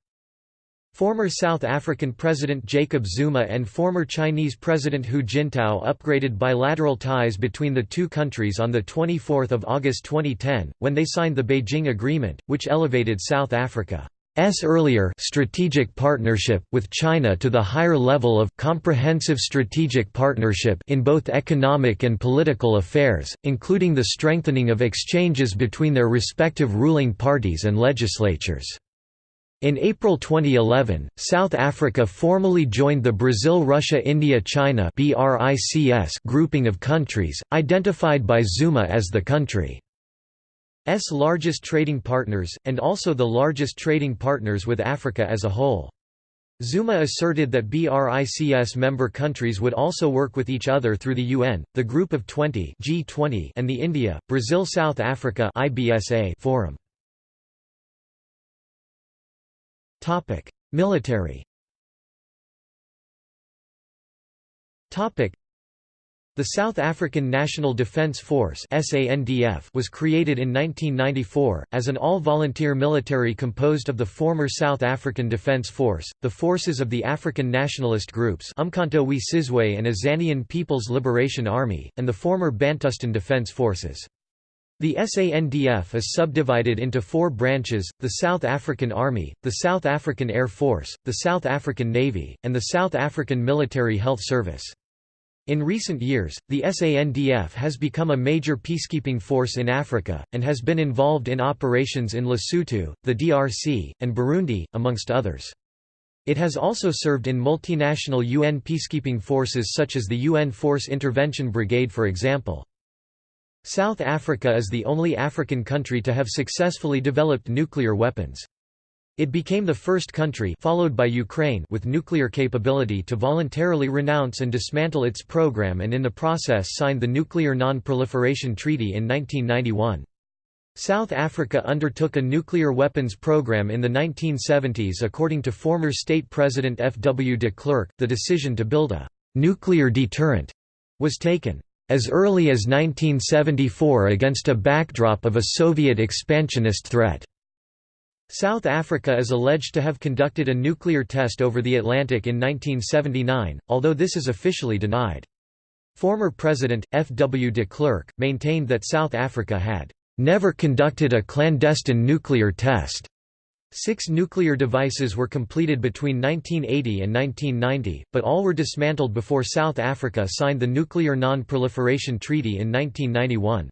Former South African President Jacob Zuma and former Chinese President Hu Jintao upgraded bilateral ties between the two countries on 24 August 2010, when they signed the Beijing Agreement, which elevated South Africa's earlier strategic partnership with China to the higher level of comprehensive strategic partnership in both economic and political affairs, including the strengthening of exchanges between their respective ruling parties and legislatures. In April 2011, South Africa formally joined the Brazil-Russia-India-China grouping of countries, identified by Zuma as the country's largest trading partners, and also the largest trading partners with Africa as a whole. Zuma asserted that BRICS member countries would also work with each other through the UN, the Group of 20 G20 and the India, Brazil-South Africa Forum. Topic: Military. Topic: The South African National Defence Force (SANDF) was created in 1994 as an all-volunteer military composed of the former South African Defence Force, the forces of the African nationalist groups Umkhonto we Sizwe and Azanian People's Liberation Army, and the former Bantustan Defence Forces. The SANDF is subdivided into four branches, the South African Army, the South African Air Force, the South African Navy, and the South African Military Health Service. In recent years, the SANDF has become a major peacekeeping force in Africa, and has been involved in operations in Lesotho, the DRC, and Burundi, amongst others. It has also served in multinational UN peacekeeping forces such as the UN Force Intervention Brigade for example. South Africa is the only African country to have successfully developed nuclear weapons. It became the first country followed by Ukraine with nuclear capability to voluntarily renounce and dismantle its program and in the process signed the Nuclear Non-Proliferation Treaty in 1991. South Africa undertook a nuclear weapons program in the 1970s according to former state president F. W. de Klerk, the decision to build a «nuclear deterrent» was taken as early as 1974 against a backdrop of a Soviet expansionist threat. South Africa is alleged to have conducted a nuclear test over the Atlantic in 1979, although this is officially denied. Former President, F. W. de Klerk, maintained that South Africa had never conducted a clandestine nuclear test. Six nuclear devices were completed between 1980 and 1990, but all were dismantled before South Africa signed the Nuclear Non-Proliferation Treaty in 1991.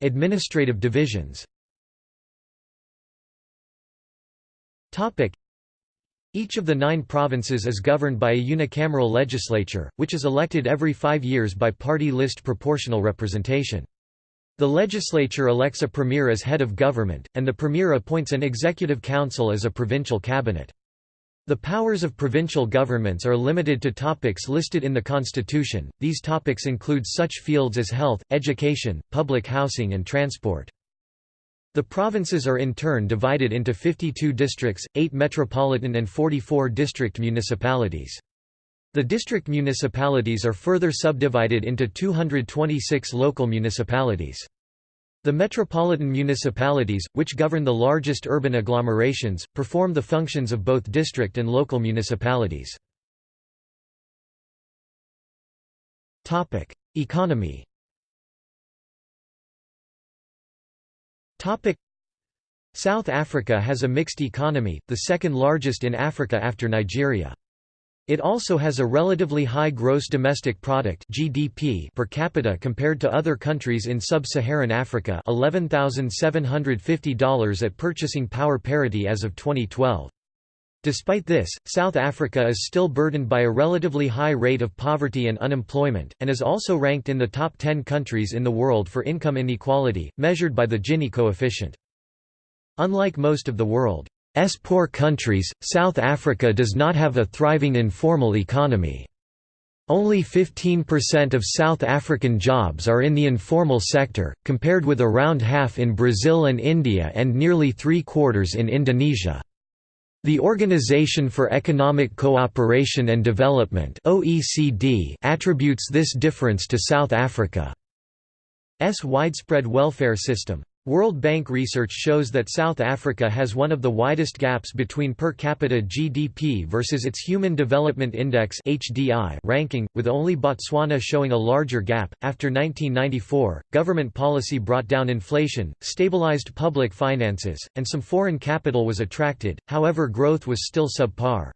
Administrative divisions each of the nine provinces is governed by a unicameral legislature, which is elected every five years by party list proportional representation. The legislature elects a premier as head of government, and the premier appoints an executive council as a provincial cabinet. The powers of provincial governments are limited to topics listed in the constitution, these topics include such fields as health, education, public housing and transport. The provinces are in turn divided into 52 districts, 8 metropolitan and 44 district municipalities. The district municipalities are further subdivided into 226 local municipalities. The metropolitan municipalities, which govern the largest urban agglomerations, perform the functions of both district and local municipalities. Economy South Africa has a mixed economy, the second largest in Africa after Nigeria. It also has a relatively high gross domestic product (GDP) per capita compared to other countries in sub-Saharan Africa, $11,750 at purchasing power parity as of 2012. Despite this, South Africa is still burdened by a relatively high rate of poverty and unemployment, and is also ranked in the top 10 countries in the world for income inequality, measured by the Gini coefficient. Unlike most of the world, poor countries, South Africa does not have a thriving informal economy. Only 15% of South African jobs are in the informal sector, compared with around half in Brazil and India and nearly three-quarters in Indonesia. The Organization for Economic Cooperation and Development (OECD) attributes this difference to South Africa's widespread welfare system. World Bank research shows that South Africa has one of the widest gaps between per capita GDP versus its Human Development Index (HDI) ranking, with only Botswana showing a larger gap. After 1994, government policy brought down inflation, stabilized public finances, and some foreign capital was attracted. However, growth was still subpar.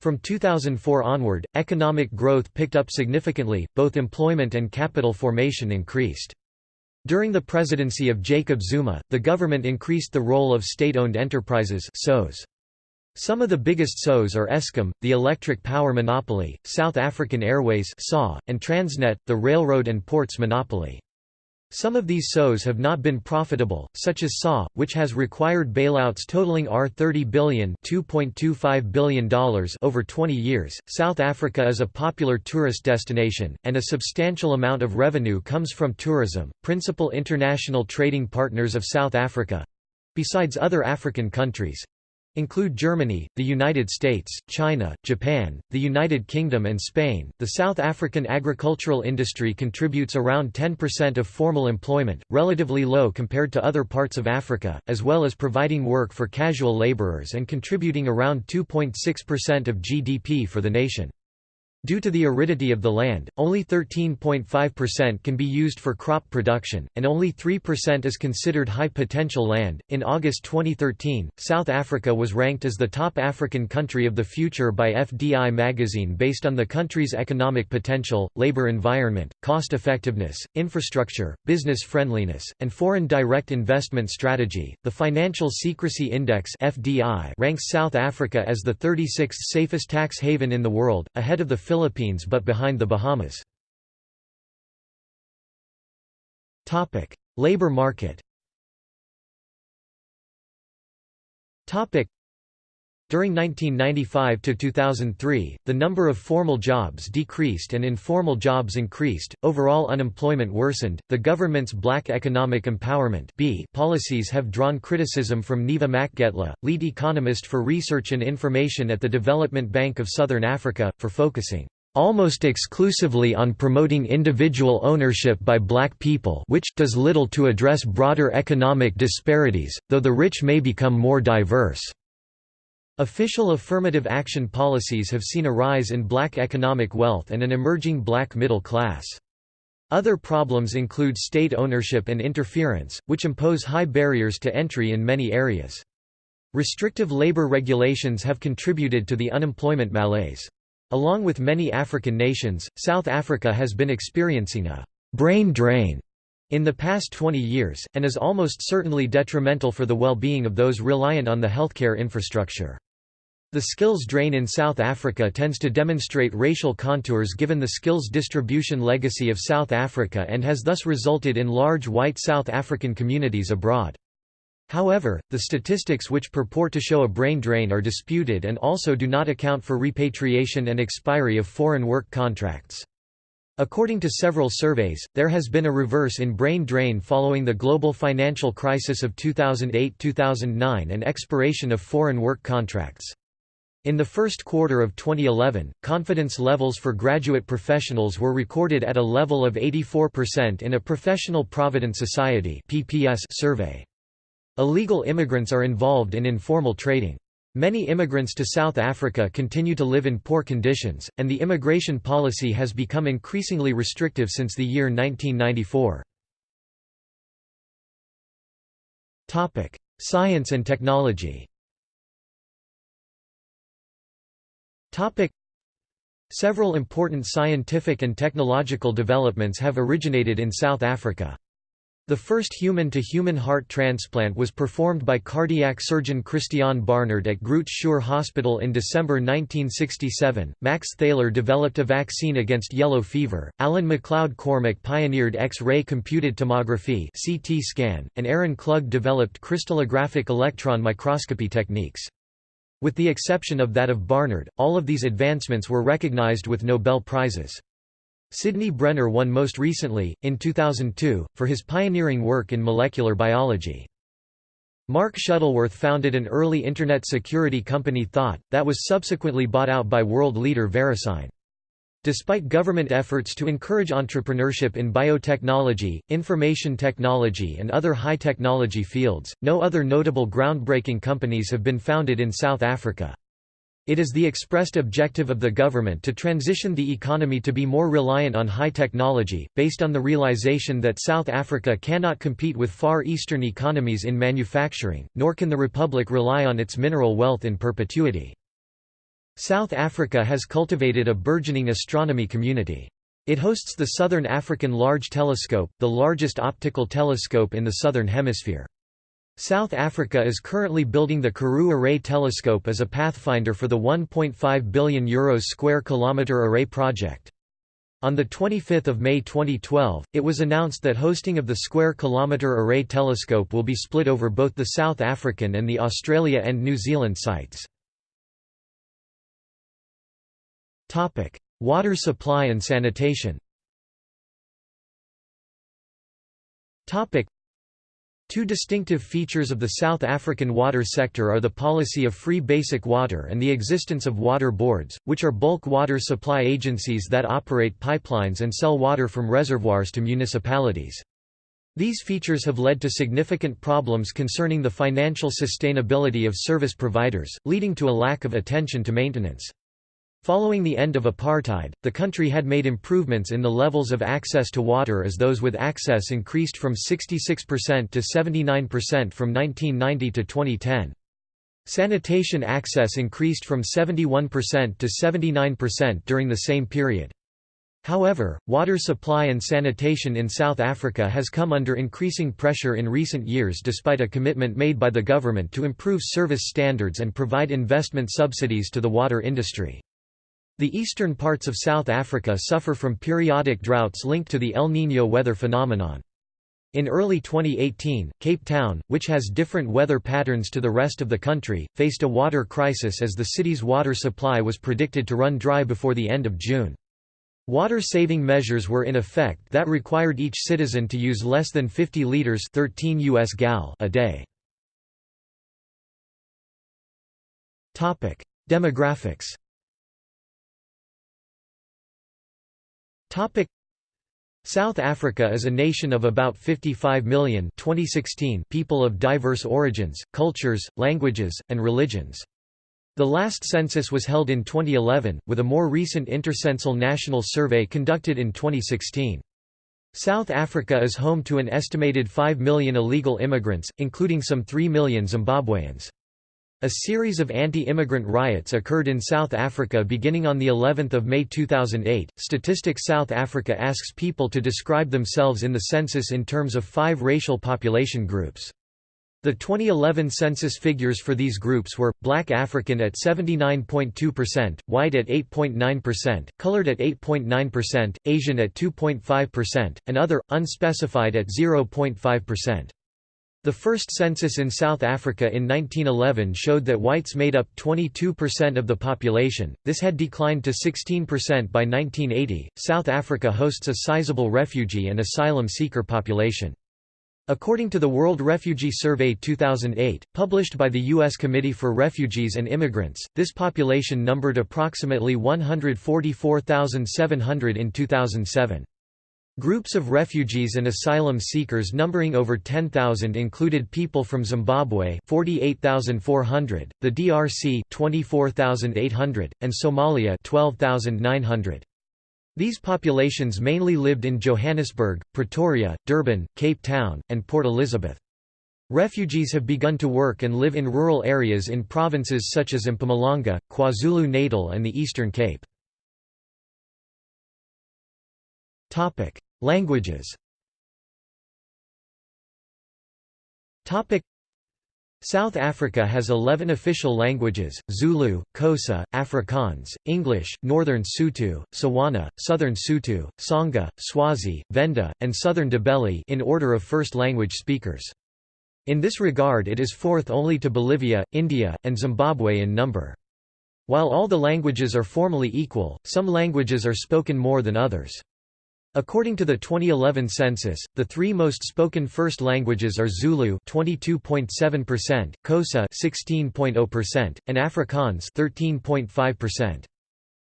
From 2004 onward, economic growth picked up significantly, both employment and capital formation increased. During the presidency of Jacob Zuma, the government increased the role of state-owned enterprises Some of the biggest SOEs are Eskom, the electric power monopoly, South African Airways and Transnet, the railroad and ports monopoly. Some of these SOEs have not been profitable, such as SA, which has required bailouts totaling R30 billion $2.25 billion over 20 years. South Africa is a popular tourist destination, and a substantial amount of revenue comes from tourism. Principal international trading partners of South Africa besides other African countries include Germany, the United States, China, Japan, the United Kingdom and Spain. The South African agricultural industry contributes around 10% of formal employment, relatively low compared to other parts of Africa, as well as providing work for casual laborers and contributing around 2.6% of GDP for the nation. Due to the aridity of the land, only 13.5% can be used for crop production, and only 3% is considered high potential land. In August 2013, South Africa was ranked as the top African country of the future by FDI magazine based on the country's economic potential, labor environment, cost effectiveness, infrastructure, business friendliness, and foreign direct investment strategy. The Financial Secrecy Index ranks South Africa as the 36th safest tax haven in the world, ahead of the Philippines but behind the Bahamas. Labor market during 1995 to 2003, the number of formal jobs decreased and informal jobs increased, overall unemployment worsened. The government's Black Economic Empowerment (B) policies have drawn criticism from Neva Makgetla, lead economist for research and information at the Development Bank of Southern Africa, for focusing almost exclusively on promoting individual ownership by black people which does little to address broader economic disparities, though the rich may become more diverse. Official affirmative action policies have seen a rise in black economic wealth and an emerging black middle class. Other problems include state ownership and interference, which impose high barriers to entry in many areas. Restrictive labor regulations have contributed to the unemployment malaise. Along with many African nations, South Africa has been experiencing a «brain drain» in the past 20 years, and is almost certainly detrimental for the well-being of those reliant on the healthcare infrastructure. The skills drain in South Africa tends to demonstrate racial contours given the skills distribution legacy of South Africa and has thus resulted in large white South African communities abroad. However, the statistics which purport to show a brain drain are disputed and also do not account for repatriation and expiry of foreign work contracts. According to several surveys, there has been a reverse in brain drain following the global financial crisis of 2008–2009 and expiration of foreign work contracts. In the first quarter of 2011, confidence levels for graduate professionals were recorded at a level of 84% in a Professional Provident Society survey. Illegal immigrants are involved in informal trading. Many immigrants to South Africa continue to live in poor conditions, and the immigration policy has become increasingly restrictive since the year 1994. Science and technology Several important scientific and technological developments have originated in South Africa. The first human-to-human -human heart transplant was performed by cardiac surgeon Christiaan Barnard at Groote Schuur Hospital in December 1967. Max Theiler developed a vaccine against yellow fever. Allan MacLeod Cormack pioneered X-ray computed tomography (CT scan), and Aaron Klug developed crystallographic electron microscopy techniques. With the exception of that of Barnard, all of these advancements were recognized with Nobel Prizes. Sydney Brenner won most recently, in 2002, for his pioneering work in molecular biology. Mark Shuttleworth founded an early Internet security company Thawte, that was subsequently bought out by world leader VeriSign. Despite government efforts to encourage entrepreneurship in biotechnology, information technology and other high-technology fields, no other notable groundbreaking companies have been founded in South Africa. It is the expressed objective of the government to transition the economy to be more reliant on high technology, based on the realization that South Africa cannot compete with Far Eastern economies in manufacturing, nor can the republic rely on its mineral wealth in perpetuity. South Africa has cultivated a burgeoning astronomy community. It hosts the Southern African Large Telescope, the largest optical telescope in the Southern Hemisphere. South Africa is currently building the Karoo Array telescope as a pathfinder for the €1.5 billion Euros square kilometre array project. On 25 May 2012, it was announced that hosting of the Square Kilometre Array telescope will be split over both the South African and the Australia and New Zealand sites. Water supply and sanitation Topic: Two distinctive features of the South African water sector are the policy of free basic water and the existence of water boards, which are bulk water supply agencies that operate pipelines and sell water from reservoirs to municipalities. These features have led to significant problems concerning the financial sustainability of service providers, leading to a lack of attention to maintenance. Following the end of apartheid, the country had made improvements in the levels of access to water as those with access increased from 66% to 79% from 1990 to 2010. Sanitation access increased from 71% to 79% during the same period. However, water supply and sanitation in South Africa has come under increasing pressure in recent years despite a commitment made by the government to improve service standards and provide investment subsidies to the water industry. The eastern parts of South Africa suffer from periodic droughts linked to the El Niño weather phenomenon. In early 2018, Cape Town, which has different weather patterns to the rest of the country, faced a water crisis as the city's water supply was predicted to run dry before the end of June. Water-saving measures were in effect that required each citizen to use less than 50 liters 13 US gal a day. Demographics Topic South Africa is a nation of about 55 million 2016 people of diverse origins, cultures, languages, and religions. The last census was held in 2011, with a more recent intercensal national survey conducted in 2016. South Africa is home to an estimated 5 million illegal immigrants, including some 3 million Zimbabweans. A series of anti-immigrant riots occurred in South Africa beginning on the 11th of May 2008. Statistics South Africa asks people to describe themselves in the census in terms of five racial population groups. The 2011 census figures for these groups were, black African at 79.2%, white at 8.9%, colored at 8.9%, Asian at 2.5%, and other, unspecified at 0.5%. The first census in South Africa in 1911 showed that whites made up 22% of the population, this had declined to 16% by 1980. South Africa hosts a sizable refugee and asylum seeker population. According to the World Refugee Survey 2008, published by the U.S. Committee for Refugees and Immigrants, this population numbered approximately 144,700 in 2007. Groups of refugees and asylum seekers numbering over 10,000 included people from Zimbabwe 48,400, the DRC 24,800, and Somalia 12,900. These populations mainly lived in Johannesburg, Pretoria, Durban, Cape Town, and Port Elizabeth. Refugees have begun to work and live in rural areas in provinces such as Mpumalanga, KwaZulu-Natal and the Eastern Cape. Languages South Africa has 11 official languages, Zulu, Xhosa, Afrikaans, English, Northern Sotho, Tswana, Southern Sotho, Tsonga, Swazi, Venda, and Southern Ndebele in order of first language speakers. In this regard it is fourth only to Bolivia, India, and Zimbabwe in number. While all the languages are formally equal, some languages are spoken more than others. According to the 2011 census, the three most spoken first languages are Zulu 22.7%, Xhosa 16.0%, and Afrikaans 13.5%.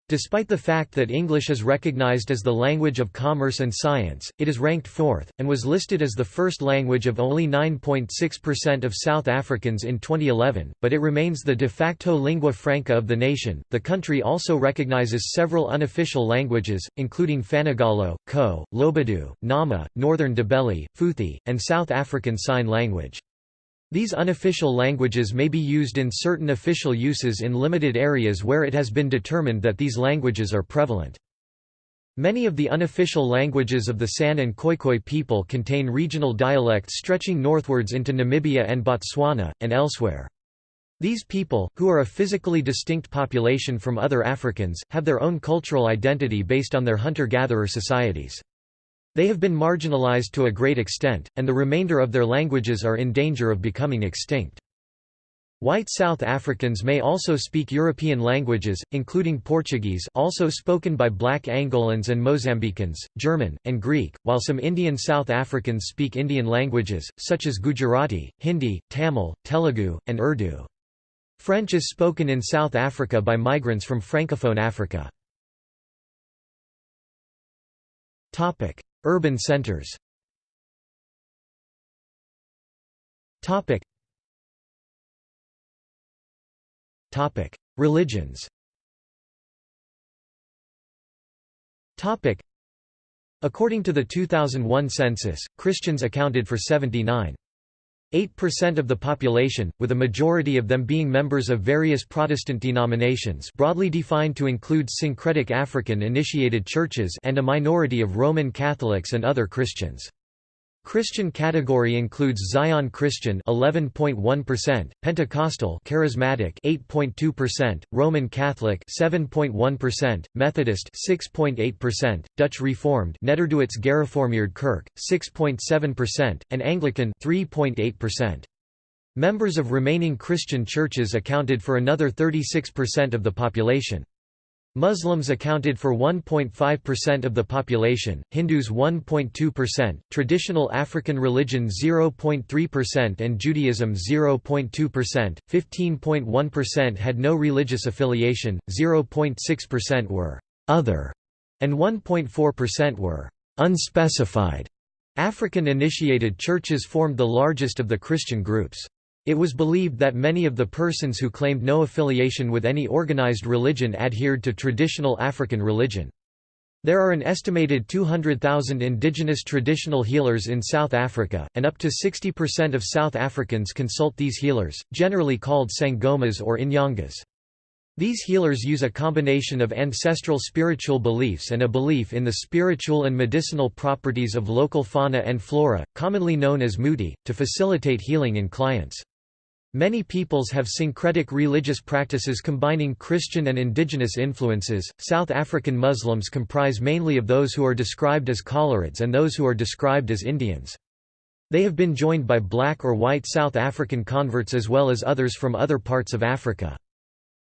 Despite the fact that English is recognized as the language of commerce and science, it is ranked fourth, and was listed as the first language of only 9.6% of South Africans in 2011, but it remains the de facto lingua franca of the nation. The country also recognizes several unofficial languages, including Fanagalo, Ko, Lobedu, Nama, Northern Ndebele, Phuthi, and South African Sign Language. These unofficial languages may be used in certain official uses in limited areas where it has been determined that these languages are prevalent. Many of the unofficial languages of the San and Khoikhoi people contain regional dialects stretching northwards into Namibia and Botswana, and elsewhere. These people, who are a physically distinct population from other Africans, have their own cultural identity based on their hunter-gatherer societies. They have been marginalized to a great extent, and the remainder of their languages are in danger of becoming extinct. White South Africans may also speak European languages, including Portuguese also spoken by black Angolans and Mozambicans, German, and Greek, while some Indian South Africans speak Indian languages, such as Gujarati, Hindi, Tamil, Telugu, and Urdu. French is spoken in South Africa by migrants from Francophone Africa. Urban centers. Topic. Topic. Religions. Topic. According to the 2001 census, Christians accounted for 79.8% of the population, with a majority of them being members of various Protestant denominations broadly defined to include syncretic African-initiated churches and a minority of Roman Catholics and other Christians. Christian category includes Zion Christian 11.1%, Pentecostal Charismatic 8.2%, Roman Catholic 7.1%, Methodist 6.8%, Dutch Reformed Nederduits Gereformeerd Kerk 6.7%, and Anglican 3.8%. Members of remaining Christian churches accounted for another 36% of the population. Muslims accounted for 1.5% of the population, Hindus 1.2%, traditional African religion 0.3% and Judaism 0.2%, 15.1% had no religious affiliation, 0.6% were «other» and 1.4% were «unspecified». African-initiated churches formed the largest of the Christian groups. It was believed that many of the persons who claimed no affiliation with any organized religion adhered to traditional African religion. There are an estimated 200,000 indigenous traditional healers in South Africa, and up to 60% of South Africans consult these healers, generally called sangomas or inyangas. These healers use a combination of ancestral spiritual beliefs and a belief in the spiritual and medicinal properties of local fauna and flora, commonly known as muti, to facilitate healing in clients. Many peoples have syncretic religious practices combining Christian and indigenous influences. South African Muslims comprise mainly of those who are described as Coloureds and those who are described as Indians. They have been joined by black or white South African converts as well as others from other parts of Africa.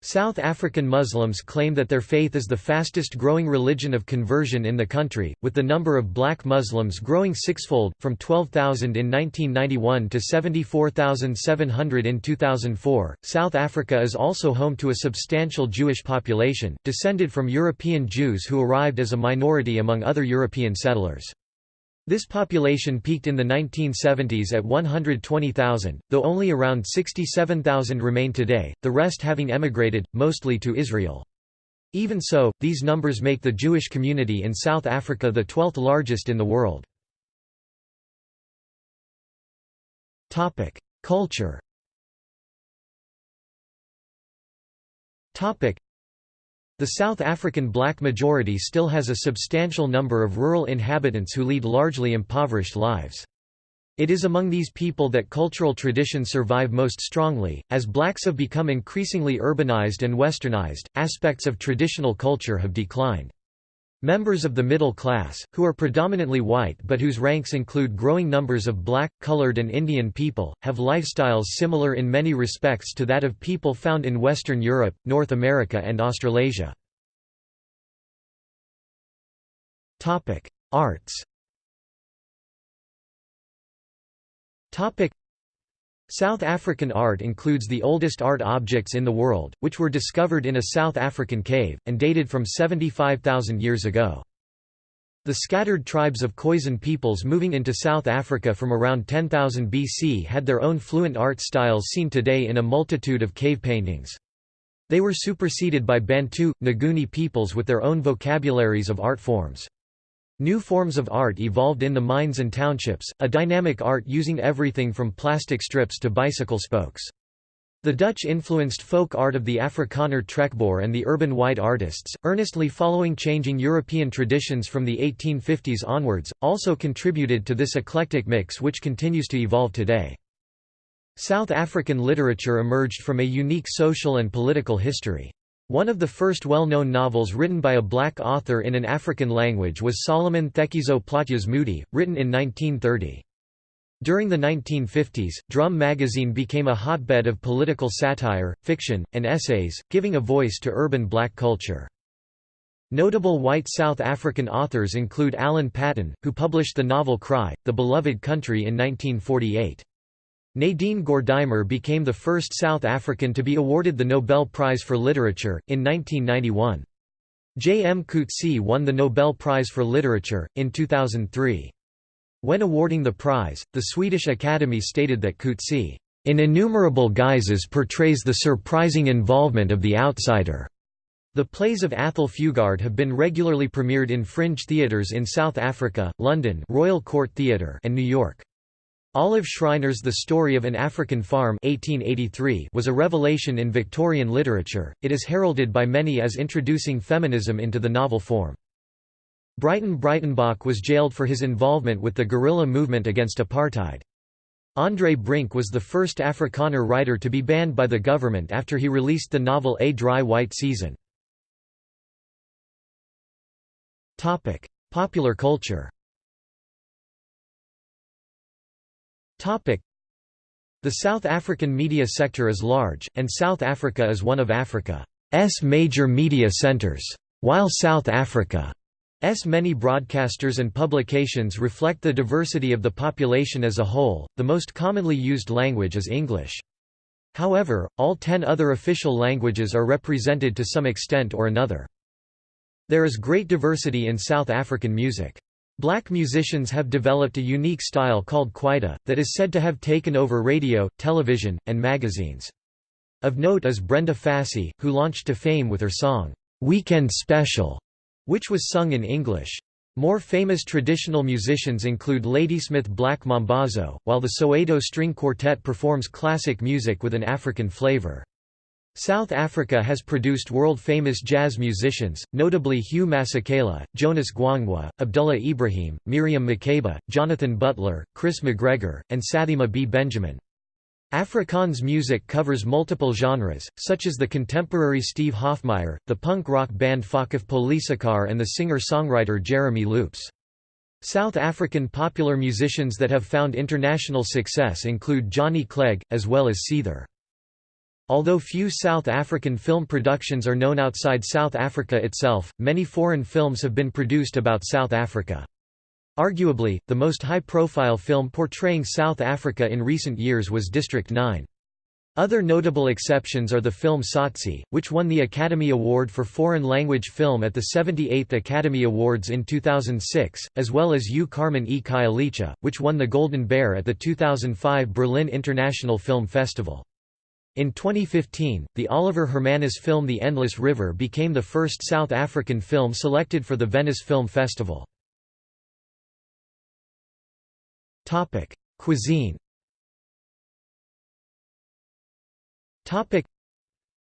South African Muslims claim that their faith is the fastest growing religion of conversion in the country, with the number of black Muslims growing sixfold, from 12,000 in 1991 to 74,700 in 2004. South Africa is also home to a substantial Jewish population, descended from European Jews who arrived as a minority among other European settlers. This population peaked in the 1970s at 120,000, though only around 67,000 remain today, the rest having emigrated, mostly to Israel. Even so, these numbers make the Jewish community in South Africa the 12th largest in the world. Culture the South African black majority still has a substantial number of rural inhabitants who lead largely impoverished lives. It is among these people that cultural traditions survive most strongly. As blacks have become increasingly urbanized and westernized, aspects of traditional culture have declined. Members of the middle class, who are predominantly white but whose ranks include growing numbers of black, colored and Indian people, have lifestyles similar in many respects to that of people found in Western Europe, North America and Australasia. Arts South African art includes the oldest art objects in the world, which were discovered in a South African cave, and dated from 75,000 years ago. The scattered tribes of Khoisan peoples moving into South Africa from around 10,000 BC had their own fluent art styles seen today in a multitude of cave paintings. They were superseded by Bantu, Nguni peoples with their own vocabularies of art forms. New forms of art evolved in the mines and townships, a dynamic art using everything from plastic strips to bicycle spokes. The Dutch influenced folk art of the Afrikaner trekboer and the urban white artists, earnestly following changing European traditions from the 1850s onwards, also contributed to this eclectic mix which continues to evolve today. South African literature emerged from a unique social and political history. One of the first well-known novels written by a black author in an African language was Solomon Thekiso Plaatje's Mhudi, written in 1930. During the 1950s, Drum magazine became a hotbed of political satire, fiction, and essays, giving a voice to urban black culture. Notable white South African authors include Alan Paton, who published the novel Cry, The Beloved Country in 1948. Nadine Gordimer became the first South African to be awarded the Nobel Prize for Literature, in 1991. J. M. Coetzee won the Nobel Prize for Literature, in 2003. When awarding the prize, the Swedish Academy stated that Coetzee, "...in innumerable guises portrays the surprising involvement of the outsider." The plays of Athol Fugard have been regularly premiered in fringe theatres in South Africa, London Royal Court Theatre and New York. Olive Schreiner's The Story of an African Farm 1883 was a revelation in Victorian literature, it is heralded by many as introducing feminism into the novel form. Breyten Breitenbach was jailed for his involvement with the guerrilla movement against apartheid. Andre Brink was the first Afrikaner writer to be banned by the government after he released the novel A Dry White Season. Popular culture The South African media sector is large, and South Africa is one of Africa's major media centers. While South Africa's many broadcasters and publications reflect the diversity of the population as a whole, the most commonly used language is English. However, all ten other official languages are represented to some extent or another. There is great diversity in South African music. Black musicians have developed a unique style called kwaito, that is said to have taken over radio, television, and magazines. Of note is Brenda Fassie, who launched to fame with her song, "'Weekend Special", which was sung in English. More famous traditional musicians include Ladysmith Black Mambazo, while the Soweto String Quartet performs classic music with an African flavor. South Africa has produced world-famous jazz musicians, notably Hugh Masekela, Jonas Gwangwa, Abdullah Ibrahim, Miriam Makeba, Jonathan Butler, Chris McGregor, and Sathima B. Benjamin. Afrikaans music covers multiple genres, such as the contemporary Steve Hofmeyr, the punk rock band Fokofpolisiekar and the singer-songwriter Jeremy Loops. South African popular musicians that have found international success include Johnny Clegg, as well as Seether. Although few South African film productions are known outside South Africa itself, many foreign films have been produced about South Africa. Arguably, the most high-profile film portraying South Africa in recent years was District 9. Other notable exceptions are the film Tsotsi, which won the Academy Award for Foreign Language Film at the 78th Academy Awards in 2006, as well as U Carmen e Khayelitsha, which won the Golden Bear at the 2005 Berlin International Film Festival. In 2015, the Oliver Hermanus film The Endless River became the first South African film selected for the Venice Film Festival. Cuisine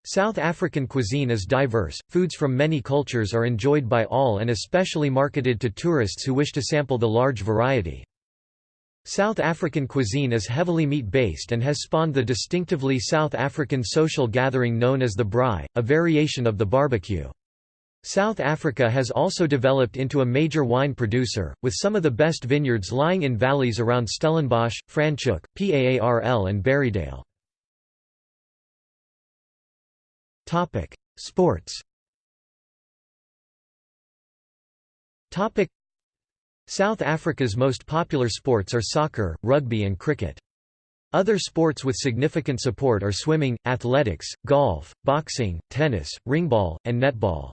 South African cuisine is diverse, foods from many cultures are enjoyed by all and especially marketed to tourists who wish to sample the large variety. South African cuisine is heavily meat-based and has spawned the distinctively South African social gathering known as the braai, a variation of the barbecue. South Africa has also developed into a major wine producer, with some of the best vineyards lying in valleys around Stellenbosch, Franschhoek, Paarl and Barrydale. Sports South Africa's most popular sports are soccer, rugby and cricket. Other sports with significant support are swimming, athletics, golf, boxing, tennis, ringball, and netball.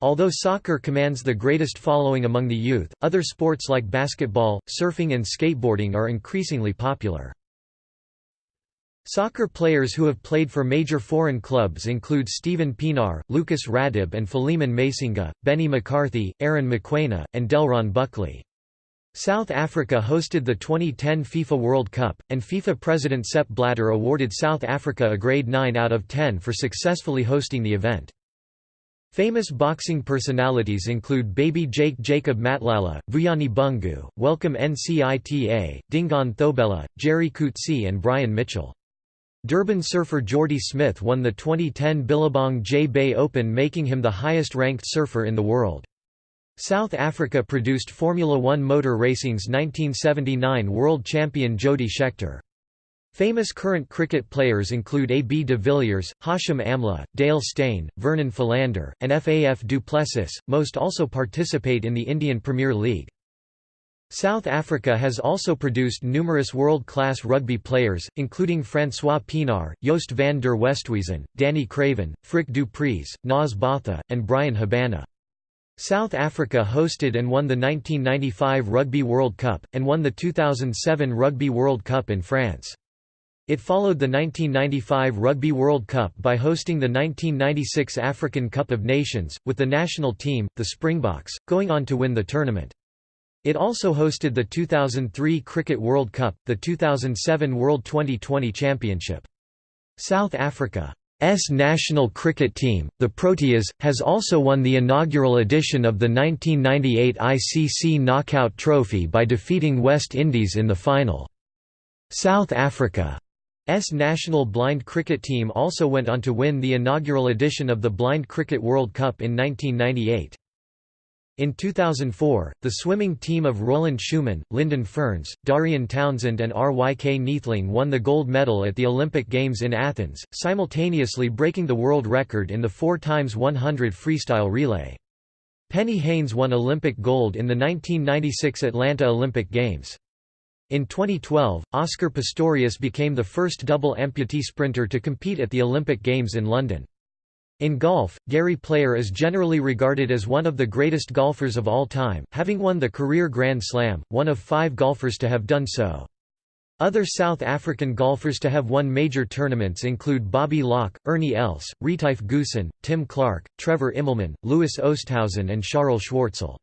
Although soccer commands the greatest following among the youth, other sports like basketball, surfing and skateboarding are increasingly popular. Soccer players who have played for major foreign clubs include Steven Pienaar, Lucas Radebe and Philemon Masinga, Benny McCarthy, Aaron Mokoena, and Delron Buckley. South Africa hosted the 2010 FIFA World Cup, and FIFA President Sepp Blatter awarded South Africa a grade 9 out of 10 for successfully hosting the event. Famous boxing personalities include Baby Jake Jacob Matlala, Vuyani Bungu, Welcome Ncita, Dingaan Thobela, Jerry Coetzee and Brian Mitchell. Durban surfer Jordy Smith won the 2010 Billabong J-Bay Open making him the highest-ranked surfer in the world. South Africa produced Formula One motor racing's 1979 world champion Jody Scheckter. Famous current cricket players include A. B. de Villiers, Hashim Amla, Dale Steyn, Vernon Philander, and Faf du Plessis. Most also participate in the Indian Premier League. South Africa has also produced numerous world-class rugby players, including Francois Pienaar, Joost van der Westhuizen, Danie Craven, Frik du Preez, Naas Botha, and Bryan Habana. South Africa hosted and won the 1995 Rugby World Cup, and won the 2007 Rugby World Cup in France. It followed the 1995 Rugby World Cup by hosting the 1996 African Cup of Nations, with the national team, the Springboks, going on to win the tournament. It also hosted the 2003 Cricket World Cup, the 2007 World Twenty20 Championship. South Africa's national cricket team, the Proteas, has also won the inaugural edition of the 1998 ICC Knockout Trophy by defeating West Indies in the final. South Africa's national blind cricket team also went on to win the inaugural edition of the Blind Cricket World Cup in 1998. In 2004, the swimming team of Roland Schoeman, Lyndon Ferns, Darian Townsend and R.Y.K. Neethling won the gold medal at the Olympic Games in Athens, simultaneously breaking the world record in the 4x100 freestyle relay. Penny Heyns won Olympic gold in the 1996 Atlanta Olympic Games. In 2012, Oscar Pistorius became the first double amputee sprinter to compete at the Olympic Games in London. In golf, Gary Player is generally regarded as one of the greatest golfers of all time, having won the career Grand Slam, one of five golfers to have done so. Other South African golfers to have won major tournaments include Bobby Locke, Ernie Els, Retief Goosen, Tim Clark, Trevor Immelman, Louis Oosthuizen and Charles Schwartzel.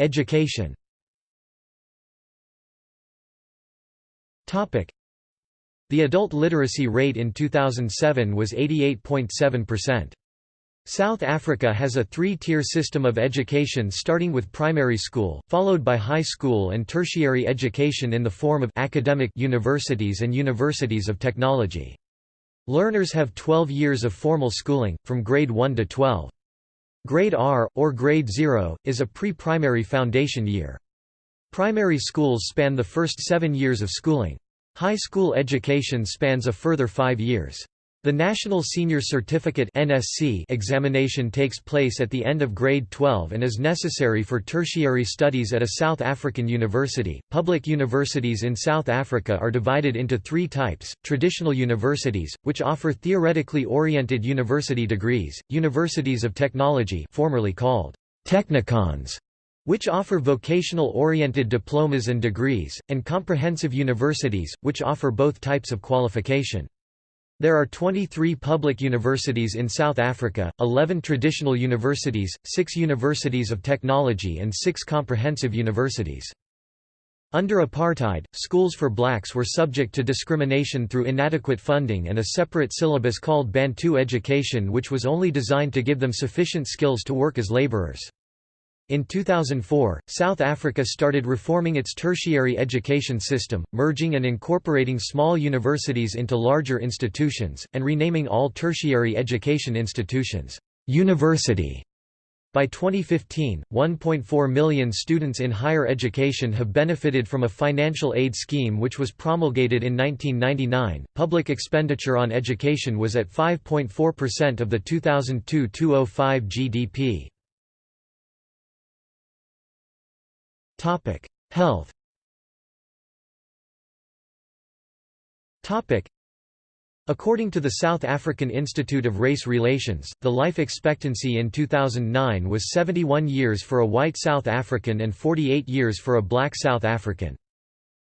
Education the adult literacy rate in 2007 was 88.7%. South Africa has a three-tier system of education starting with primary school, followed by high school and tertiary education in the form of academic universities and universities of technology. Learners have 12 years of formal schooling, from grade 1 to 12. Grade R, or grade 0, is a pre-primary foundation year. Primary schools span the first seven years of schooling. High school education spans a further five years. The National Senior Certificate (NSC) examination takes place at the end of grade 12 and is necessary for tertiary studies at a South African university. Public universities in South Africa are divided into three types: traditional universities, which offer theoretically oriented university degrees; universities of technology, formerly called technikons, which offer vocational-oriented diplomas and degrees, and comprehensive universities, which offer both types of qualification. There are 23 public universities in South Africa, 11 traditional universities, 6 universities of technology and 6 comprehensive universities. Under apartheid, schools for blacks were subject to discrimination through inadequate funding and a separate syllabus called Bantu education which was only designed to give them sufficient skills to work as laborers. In 2004, South Africa started reforming its tertiary education system, merging and incorporating small universities into larger institutions, and renaming all tertiary education institutions, "'university' By 2015, 1.4 million students in higher education have benefited from a financial aid scheme which was promulgated in 1999. Public expenditure on education was at 5.4% of the 2002-2005 GDP. Topic: Health. Topic: According to the South African Institute of Race Relations, the life expectancy in 2009 was 71 years for a white South African and 48 years for a black South African.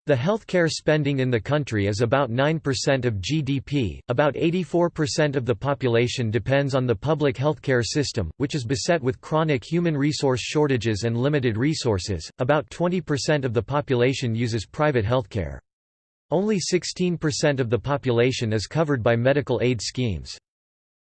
The healthcare spending in the country is about 9% of GDP. About 84% of the population depends on the public healthcare system, which is beset with chronic human resource shortages and limited resources. About 20% of the population uses private healthcare. Only 16% of the population is covered by medical aid schemes.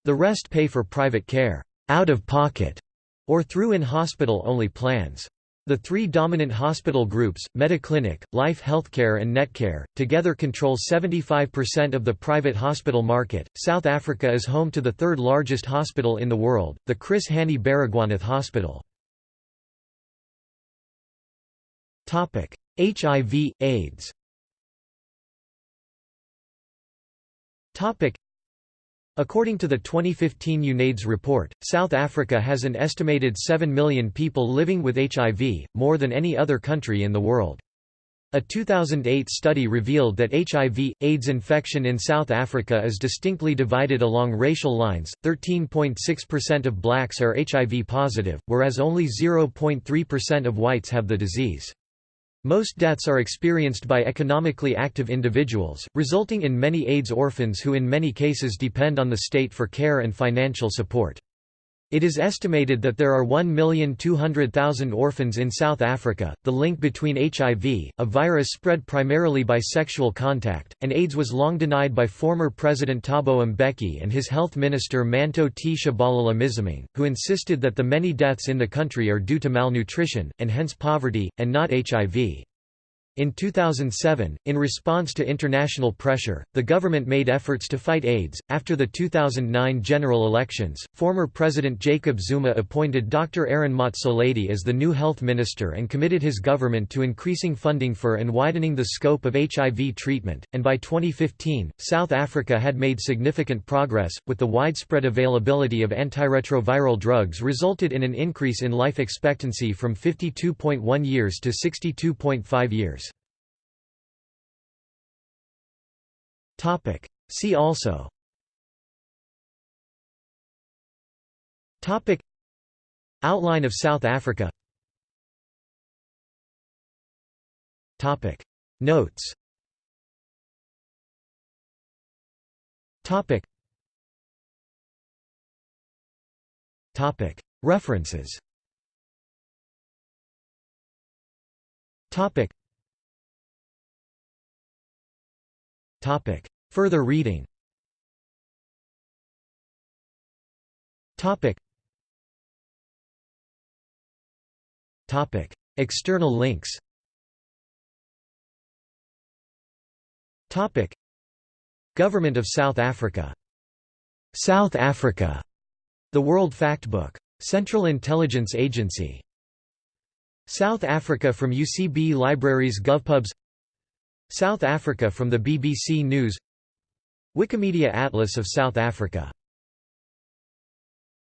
The rest pay for private care, out of pocket, or through in-hospital only plans. The three dominant hospital groups, Mediclinic, Life Healthcare and Netcare, together control 75% of the private hospital market. South Africa is home to the third largest hospital in the world, the Chris Hani Baragwanath Hospital. Topic: HIV, AIDS According to the 2015 UNAIDS report, South Africa has an estimated 7 million people living with HIV, more than any other country in the world. A 2008 study revealed that HIV AIDS infection in South Africa is distinctly divided along racial lines. 13.6% of blacks are HIV positive, whereas only 0.3% of whites have the disease. Most deaths are experienced by economically active individuals, resulting in many AIDS orphans who in many cases depend on the state for care and financial support. It is estimated that there are 1,200,000 orphans in South Africa. The link between HIV, a virus spread primarily by sexual contact, and AIDS was long denied by former President Thabo Mbeki and his health minister Manto Tshabalala who insisted that the many deaths in the country are due to malnutrition, and hence poverty, and not HIV. In 2007, in response to international pressure, the government made efforts to fight AIDS. After the 2009 general elections, former President Jacob Zuma appointed Dr. Aaron Motsoaledi as the new health minister and committed his government to increasing funding for and widening the scope of HIV treatment. And by 2015, South Africa had made significant progress, with the widespread availability of antiretroviral drugs resulted in an increase in life expectancy from 52.1 years to 62.5 years. Topic. See also Topic. Outline of South Africa Topic. Notes Topic. Topic. References Topic. Topic. Further reading Topic. Topic. External links Topic. Government of South Africa South Africa The World Factbook. Central Intelligence Agency South Africa from UCB Libraries GovPubs South Africa from the BBC News Wikimedia Atlas of South Africa